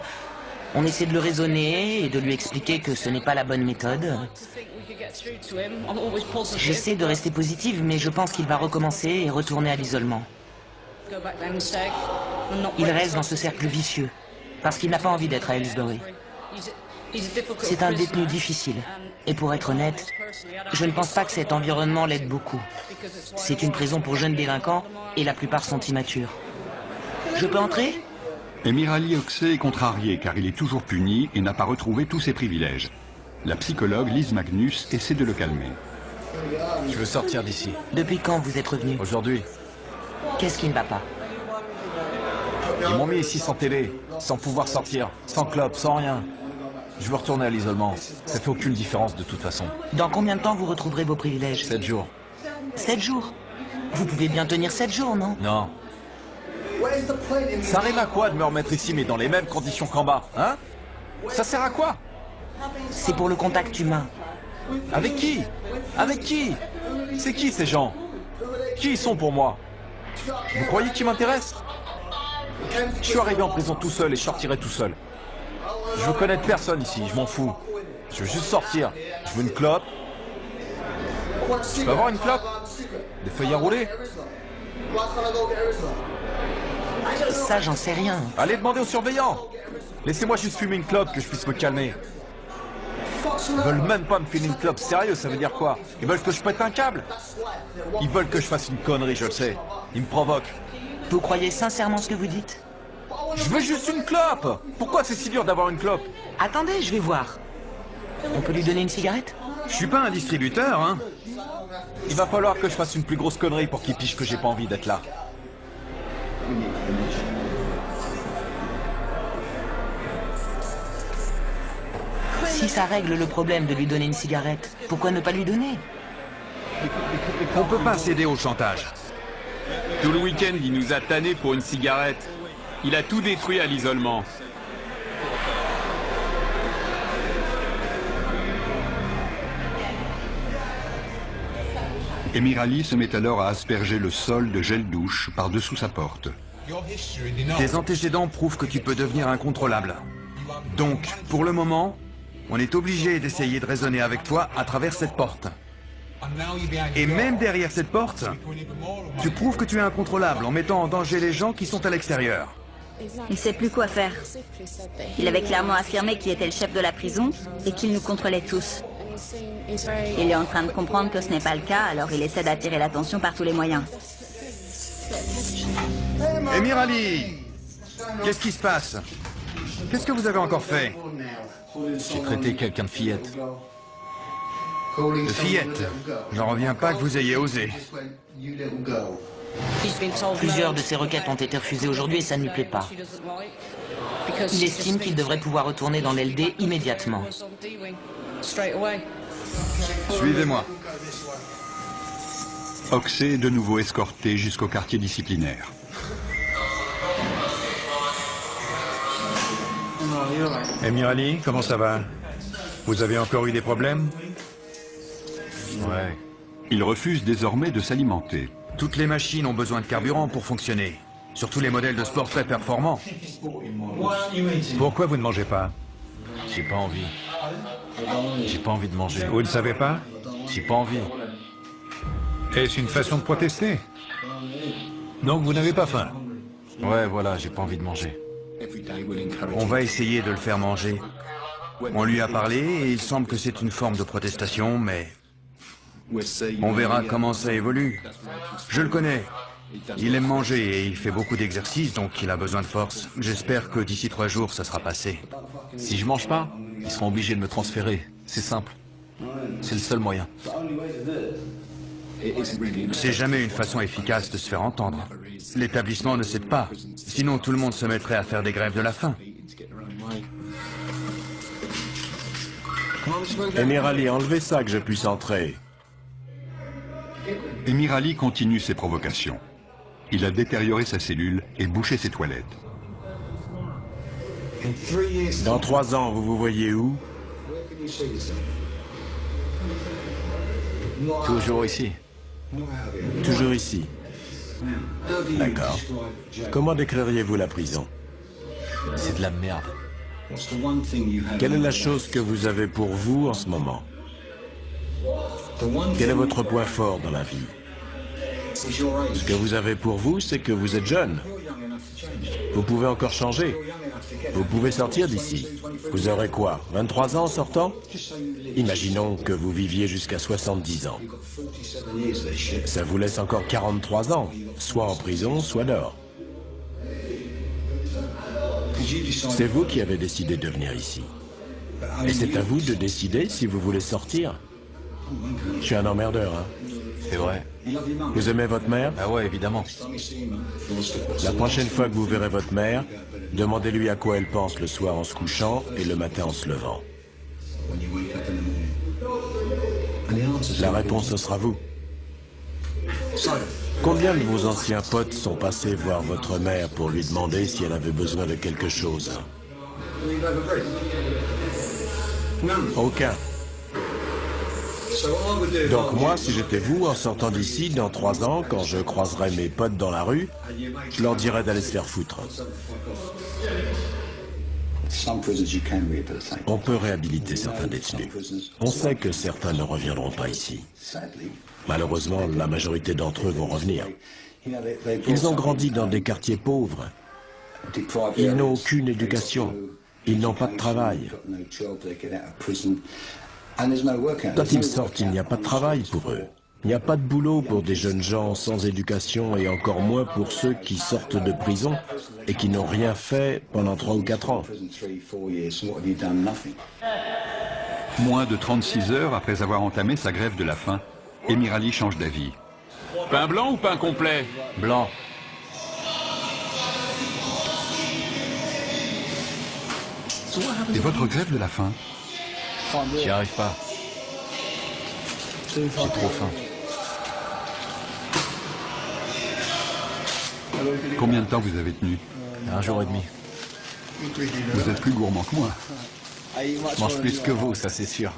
On essaie de le raisonner et de lui expliquer que ce n'est pas la bonne méthode. J'essaie de rester positive, mais je pense qu'il va recommencer et retourner à l'isolement. Il reste dans ce cercle vicieux, parce qu'il n'a pas envie d'être à Ellsbury. C'est un détenu difficile. Et pour être honnête, je ne pense pas que cet environnement l'aide beaucoup. C'est une prison pour jeunes délinquants et la plupart sont immatures. Je peux entrer? Emirali Oxé est contrarié car il est toujours puni et n'a pas retrouvé tous ses privilèges. La psychologue Lise Magnus essaie de le calmer. Je veux sortir d'ici. Depuis quand vous êtes revenu Aujourd'hui. Qu'est-ce qui ne va pas Ils m'ont mis ici sans télé, sans pouvoir sortir, sans club, sans rien. Je veux retourner à l'isolement. Ça fait aucune différence de toute façon. Dans combien de temps vous retrouverez vos privilèges Sept jours. Sept jours Vous pouvez bien tenir sept jours, non Non. Ça rime à quoi de me remettre ici, mais dans les mêmes conditions qu'en bas, hein Ça sert à quoi C'est pour le contact humain. Avec qui Avec qui C'est qui ces gens Qui ils sont pour moi Vous croyez qu'ils m'intéressent Je suis arrivé en prison tout seul et je sortirai tout seul. Je veux connaître personne ici, je m'en fous. Je veux juste sortir. Je veux une clope. Je peux avoir une clope Des feuilles à rouler Ça, j'en sais rien. Allez demander aux surveillants Laissez-moi juste fumer une clope que je puisse me calmer. Ils veulent même pas me filer une clope, sérieux, ça veut dire quoi? Ils veulent que je pète un câble? Ils veulent que je fasse une connerie, je le sais. Ils me provoquent. Vous croyez sincèrement ce que vous dites? Je veux juste une clope Pourquoi c'est si dur d'avoir une clope? Attendez, je vais voir. On peut lui donner une cigarette? Je suis pas un distributeur, hein Il va falloir que je fasse une plus grosse connerie pour qu'il piche que j'ai pas envie d'être là. Si ça règle le problème de lui donner une cigarette, pourquoi ne pas lui donner? On peut pas céder au chantage. Tout le week-end, il nous a tanné pour une cigarette. Il a tout détruit à l'isolement. Emirali se met alors à asperger le sol de gel douche par-dessous sa porte. Tes antécédents prouvent que tu peux devenir incontrôlable. Donc, pour le moment, on est obligé d'essayer de raisonner avec toi à travers cette porte. Et même derrière cette porte, tu prouves que tu es incontrôlable en mettant en danger les gens qui sont à l'extérieur. Il sait plus quoi faire. Il avait clairement affirmé qu'il était le chef de la prison et qu'il nous contrôlait tous. Il est en train de comprendre que ce n'est pas le cas, alors il essaie d'attirer l'attention par tous les moyens. Emir Ali Qu'est-ce qui se passe? Qu'est-ce que vous avez encore fait? J'ai traité quelqu'un de fillette. De fillette J'en reviens pas que vous ayez osé. Plusieurs de ses requêtes ont été refusées aujourd'hui et ça ne lui plaît pas. Il estime qu'il devrait pouvoir retourner dans l'LD immédiatement. Suivez-moi. Oxé est de nouveau escorté jusqu'au quartier disciplinaire. Emir Ali, comment ça va? Vous avez encore eu des problèmes? Ouais. Il refuse désormais de s'alimenter. Toutes les machines ont besoin de carburant pour fonctionner. Surtout les modèles de sport très performants. Pourquoi vous ne mangez pas? J'ai pas envie. J'ai pas envie de manger. Vous ne savez pas? J'ai pas envie. Est-ce une façon de protester? Donc vous n'avez pas faim Ouais, voilà, j'ai pas envie de manger. On va essayer de le faire manger. On lui a parlé et il semble que c'est une forme de protestation, mais on verra comment ça évolue. Je le connais. Il aime manger et il fait beaucoup d'exercices, donc il a besoin de force. J'espère que d'ici trois jours, ça sera passé. Si je mange pas, ils seront obligés de me transférer. C'est simple. C'est le seul moyen. C'est jamais une façon efficace de se faire entendre. L'établissement ne cède pas. Sinon, tout le monde se mettrait à faire des grèves de la faim. Emir Ali, enlevez ça que je puisse entrer. Emir Ali continue ses provocations. Il a détérioré sa cellule et bouché ses toilettes. Dans trois ans, vous vous voyez où? Toujours ici. Toujours ici. D'accord. Comment décririez-vous la prison? C'est de la merde. Quelle est la chose que vous avez pour vous en ce moment? Quel est votre point fort dans la vie? Ce que vous avez pour vous, c'est que vous êtes jeune. Vous pouvez encore changer. Vous pouvez sortir d'ici. Vous aurez quoi 23 ans en sortant? Imaginons que vous viviez jusqu'à 70 ans. Ça vous laisse encore 43 ans, soit en prison, soit dehors. C'est vous qui avez décidé de venir ici. Et c'est à vous de décider si vous voulez sortir. Je suis un emmerdeur, hein. C'est vrai. Vous aimez votre mère Ah ouais, évidemment. La prochaine fois que vous verrez votre mère, demandez-lui à quoi elle pense le soir en se couchant et le matin en se levant. La réponse, ce sera vous. Combien de vos anciens potes sont passés voir votre mère pour lui demander si elle avait besoin de quelque chose? Aucun. Donc moi, si j'étais vous, en sortant d'ici, dans trois ans, quand je croiserai mes potes dans la rue, je leur dirais d'aller se faire foutre. On peut réhabiliter certains détenus. On sait que certains ne reviendront pas ici. Malheureusement, la majorité d'entre eux vont revenir. Ils ont grandi dans des quartiers pauvres. Ils n'ont aucune éducation. Ils n'ont pas de travail. Quand ils sortent, il n'y a pas de travail pour eux. Il n'y a pas de boulot pour des jeunes gens sans éducation et encore moins pour ceux qui sortent de prison et qui n'ont rien fait pendant trois ou quatre ans. Moins de 36 heures après avoir entamé sa grève de la faim, Emir Ali change d'avis. Pain blanc ou pain complet? Blanc. Et votre grève de la faim? J'y arrive pas. J'ai trop faim. Combien de temps vous avez tenu Un jour et demi. Vous êtes plus gourmand que moi. Je mange plus que vous, ça c'est sûr.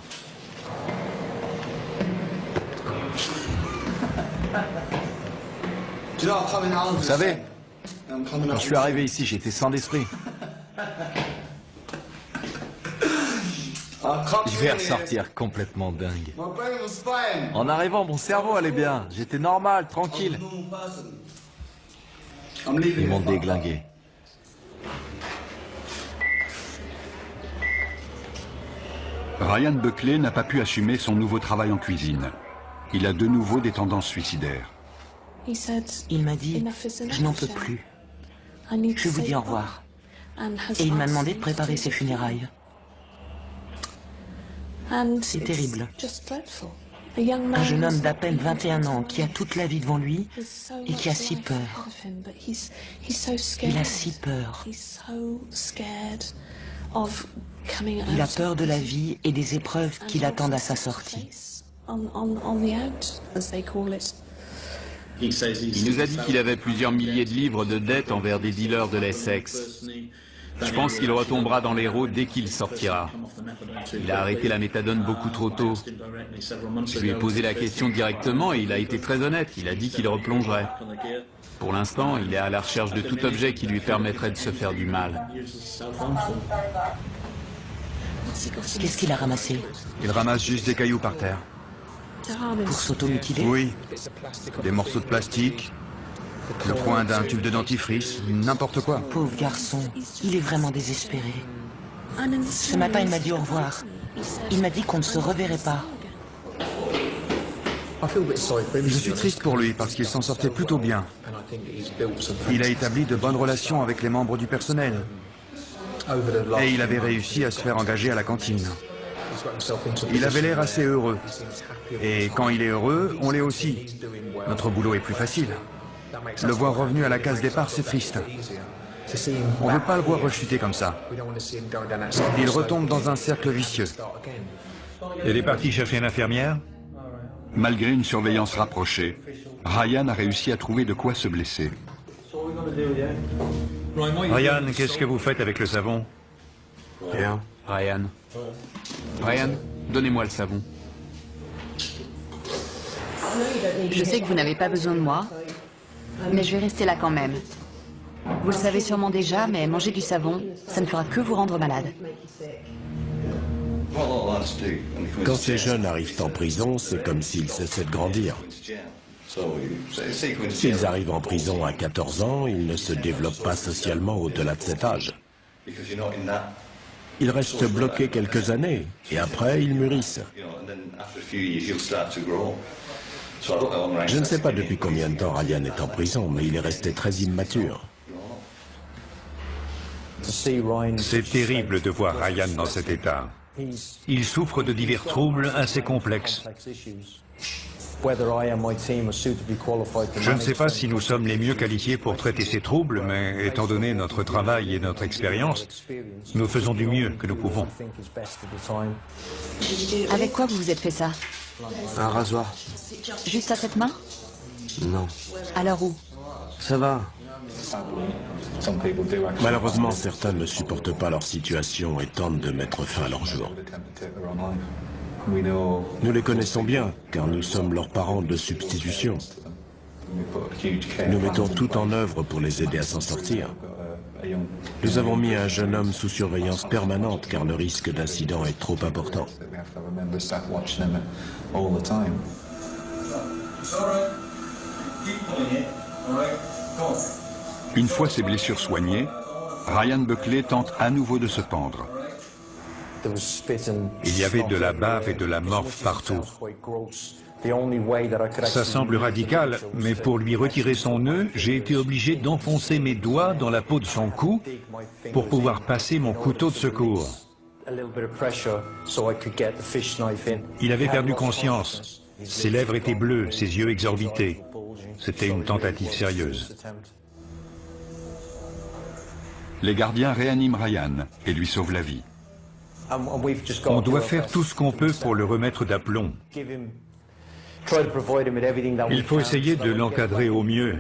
Vous savez, quand je suis arrivé ici, j'étais sans d'esprit. Je vais ressortir complètement dingue. En arrivant, mon cerveau allait bien. J'étais normal, tranquille. Ils m'ont déglingué. Ryan Buckley n'a pas pu assumer son nouveau travail en cuisine. Il a de nouveau des tendances suicidaires. Il m'a dit, je n'en peux plus. Je vous dis au revoir. Et il m'a demandé de préparer ses funérailles. C'est terrible. Un jeune homme d'à peine 21 ans qui a toute la vie devant lui et qui a si peur. Il a si peur. Il a peur de la vie et des épreuves qui l'attendent à sa sortie. Il nous a dit qu'il avait plusieurs milliers de livres de dettes envers des dealers de l'Essex. Je pense qu'il retombera dans l'héros dès qu'il sortira. Il a arrêté la méthadone beaucoup trop tôt. Je lui ai posé la question directement et il a été très honnête. Il a dit qu'il replongerait. Pour l'instant, il est à la recherche de tout objet qui lui permettrait de se faire du mal. Qu'est-ce qu'il a ramassé Il ramasse juste des cailloux par terre. Pour s'automutiler Oui. Des morceaux de plastique, le coin d'un tube de dentifrice, n'importe quoi. Pauvre garçon, il est vraiment désespéré. Ce matin, il m'a dit au revoir. Il m'a dit qu'on ne se reverrait pas. Je suis triste pour lui parce qu'il s'en sortait plutôt bien. Il a établi de bonnes relations avec les membres du personnel. Et il avait réussi à se faire engager à la cantine. Il avait l'air assez heureux. Et quand il est heureux, on l'est aussi. Notre boulot est plus facile. Le voir revenu à la case départ, c'est triste. On ne veut pas le voir rechuter comme ça. Il retombe dans un cercle vicieux. Il est parti chercher une infirmière Malgré une surveillance rapprochée, Ryan a réussi à trouver de quoi se blesser. Ryan, qu'est-ce que vous faites avec le savon? Rien. Ryan. Ryan, donnez-moi le savon. Je sais que vous n'avez pas besoin de moi, mais je vais rester là quand même. Vous le savez sûrement déjà, mais manger du savon, ça ne fera que vous rendre malade. Quand ces jeunes arrivent en prison, c'est comme s'ils cessaient de grandir. S'ils arrivent en prison à 14 ans, ils ne se développent pas socialement au-delà de cet âge. Ils restent bloqués quelques années, et après, ils mûrissent. Je ne sais pas depuis combien de temps Ryan est en prison, mais il est resté très immature. C'est terrible de voir Ryan dans cet état. Il souffre de divers troubles assez complexes. Je ne sais pas si nous sommes les mieux qualifiés pour traiter ces troubles, mais étant donné notre travail et notre expérience, nous faisons du mieux que nous pouvons. Avec quoi vous vous êtes fait ça? Un rasoir. Juste à cette main Non. Alors où? Ça va. Malheureusement, certains ne supportent pas leur situation et tentent de mettre fin à leur jour. Nous les connaissons bien, car nous sommes leurs parents de substitution. Nous mettons tout en œuvre pour les aider à s'en sortir. Nous avons mis un jeune homme sous surveillance permanente, car le risque d'incident est trop important. Une fois ses blessures soignées, Ryan Buckley tente à nouveau de se pendre. Il y avait de la bave et de la morphe partout. Ça semble radical, mais pour lui retirer son nœud, j'ai été obligé d'enfoncer mes doigts dans la peau de son cou pour pouvoir passer mon couteau de secours. Il avait perdu conscience. Ses lèvres étaient bleues, ses yeux exorbités. C'était une tentative sérieuse. Les gardiens réaniment Ryan et lui sauvent la vie. On doit faire tout ce qu'on peut pour le remettre d'aplomb. Il faut essayer de l'encadrer au mieux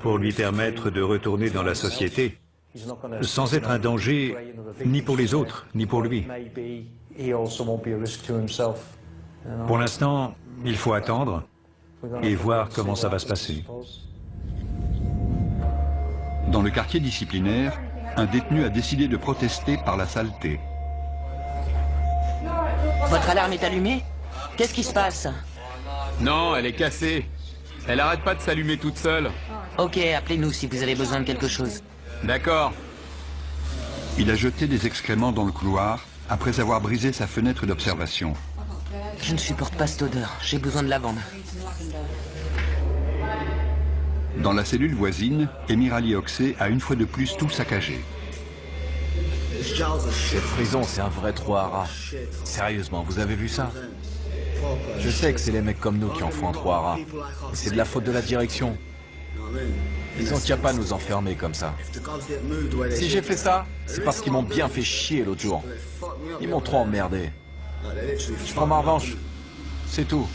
pour lui permettre de retourner dans la société sans être un danger ni pour les autres, ni pour lui. Pour l'instant, il faut attendre et voir comment ça va se passer. Dans le quartier disciplinaire, un détenu a décidé de protester par la saleté. Votre alarme est allumée? Qu'est-ce qui se passe? Non, elle est cassée. Elle arrête pas de s'allumer toute seule. Ok, appelez-nous si vous avez besoin de quelque chose. D'accord. Il a jeté des excréments dans le couloir après avoir brisé sa fenêtre d'observation. Je ne supporte pas cette odeur. J'ai besoin de lavande. Dans la cellule voisine, Emir Ali Oxé a une fois de plus tout saccagé. Cette prison, c'est un vrai trou à rats. Sérieusement, vous avez vu ça? Je sais que c'est les mecs comme nous qui en font un trou à rats. C'est de la faute de la direction. Ils ont qu'à pas nous enfermer comme ça. Si j'ai fait ça, c'est parce qu'ils m'ont bien fait chier l'autre jour. Ils m'ont trop emmerdé. Je prends ma revanche. C'est tout.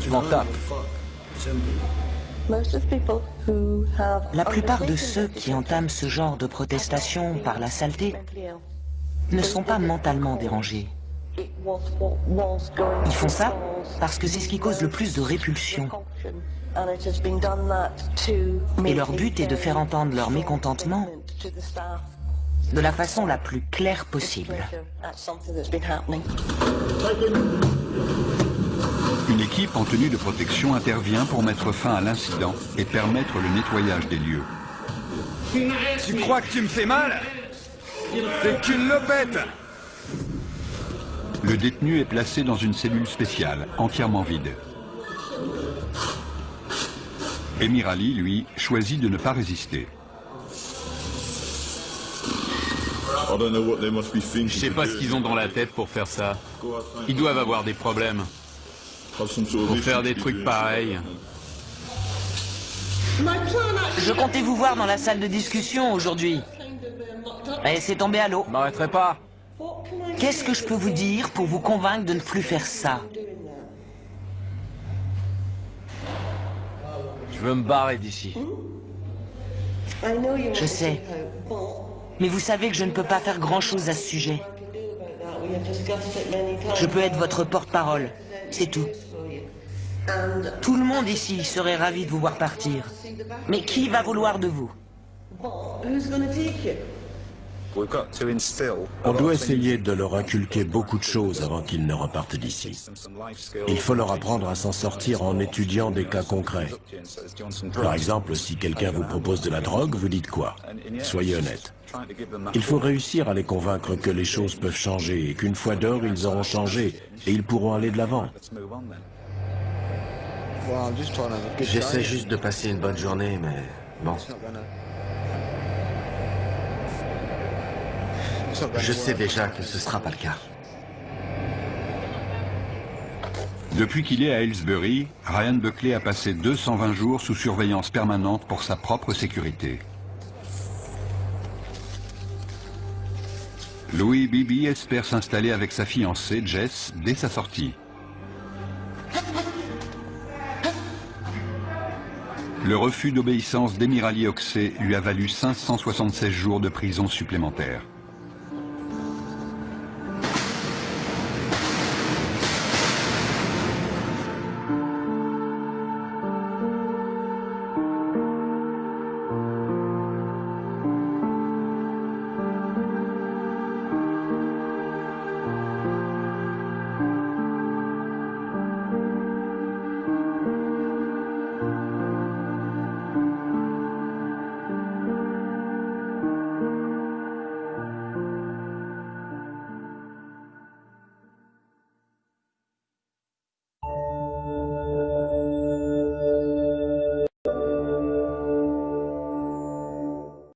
Je m'en tape. La plupart de ceux qui entament ce genre de protestation par la saleté ne sont pas mentalement dérangés. Ils font ça parce que c'est ce qui cause le plus de répulsion. Et leur but est de faire entendre leur mécontentement de la façon la plus claire possible. Une équipe en tenue de protection intervient pour mettre fin à l'incident et permettre le nettoyage des lieux. Tu crois que tu me fais mal? T'es qu'une lopette Le détenu est placé dans une cellule spéciale, entièrement vide. Emir Ali, lui, choisit de ne pas résister. Je sais pas ce qu'ils ont dans la tête pour faire ça. Ils doivent avoir des problèmes. Pour faire des trucs pareils. Je comptais vous voir dans la salle de discussion aujourd'hui. Et c'est tombé à l'eau. M'arrêterai pas. Qu'est-ce que je peux vous dire pour vous convaincre de ne plus faire ça? Je veux me barrer d'ici. Je sais. Mais vous savez que je ne peux pas faire grand-chose à ce sujet. Je peux être votre porte-parole, c'est tout. Tout le monde ici serait ravi de vous voir partir. Mais qui va vouloir de vous? On doit essayer de leur inculquer beaucoup de choses avant qu'ils ne repartent d'ici. Il faut leur apprendre à s'en sortir en étudiant des cas concrets. Par exemple, si quelqu'un vous propose de la drogue, vous dites quoi? Soyez honnête. Il faut réussir à les convaincre que les choses peuvent changer et qu'une fois dehors, ils auront changé et ils pourront aller de l'avant. J'essaie juste de passer une bonne journée, mais bon. Je sais déjà que ce sera pas le cas. Depuis qu'il est à Aylesbury, Ryan Buckley a passé 220 jours sous surveillance permanente pour sa propre sécurité. Louis Bibi espère s'installer avec sa fiancée, Jess, dès sa sortie. Le refus d'obéissance d'Emirali Oxé lui a valu 576 jours de prison supplémentaires.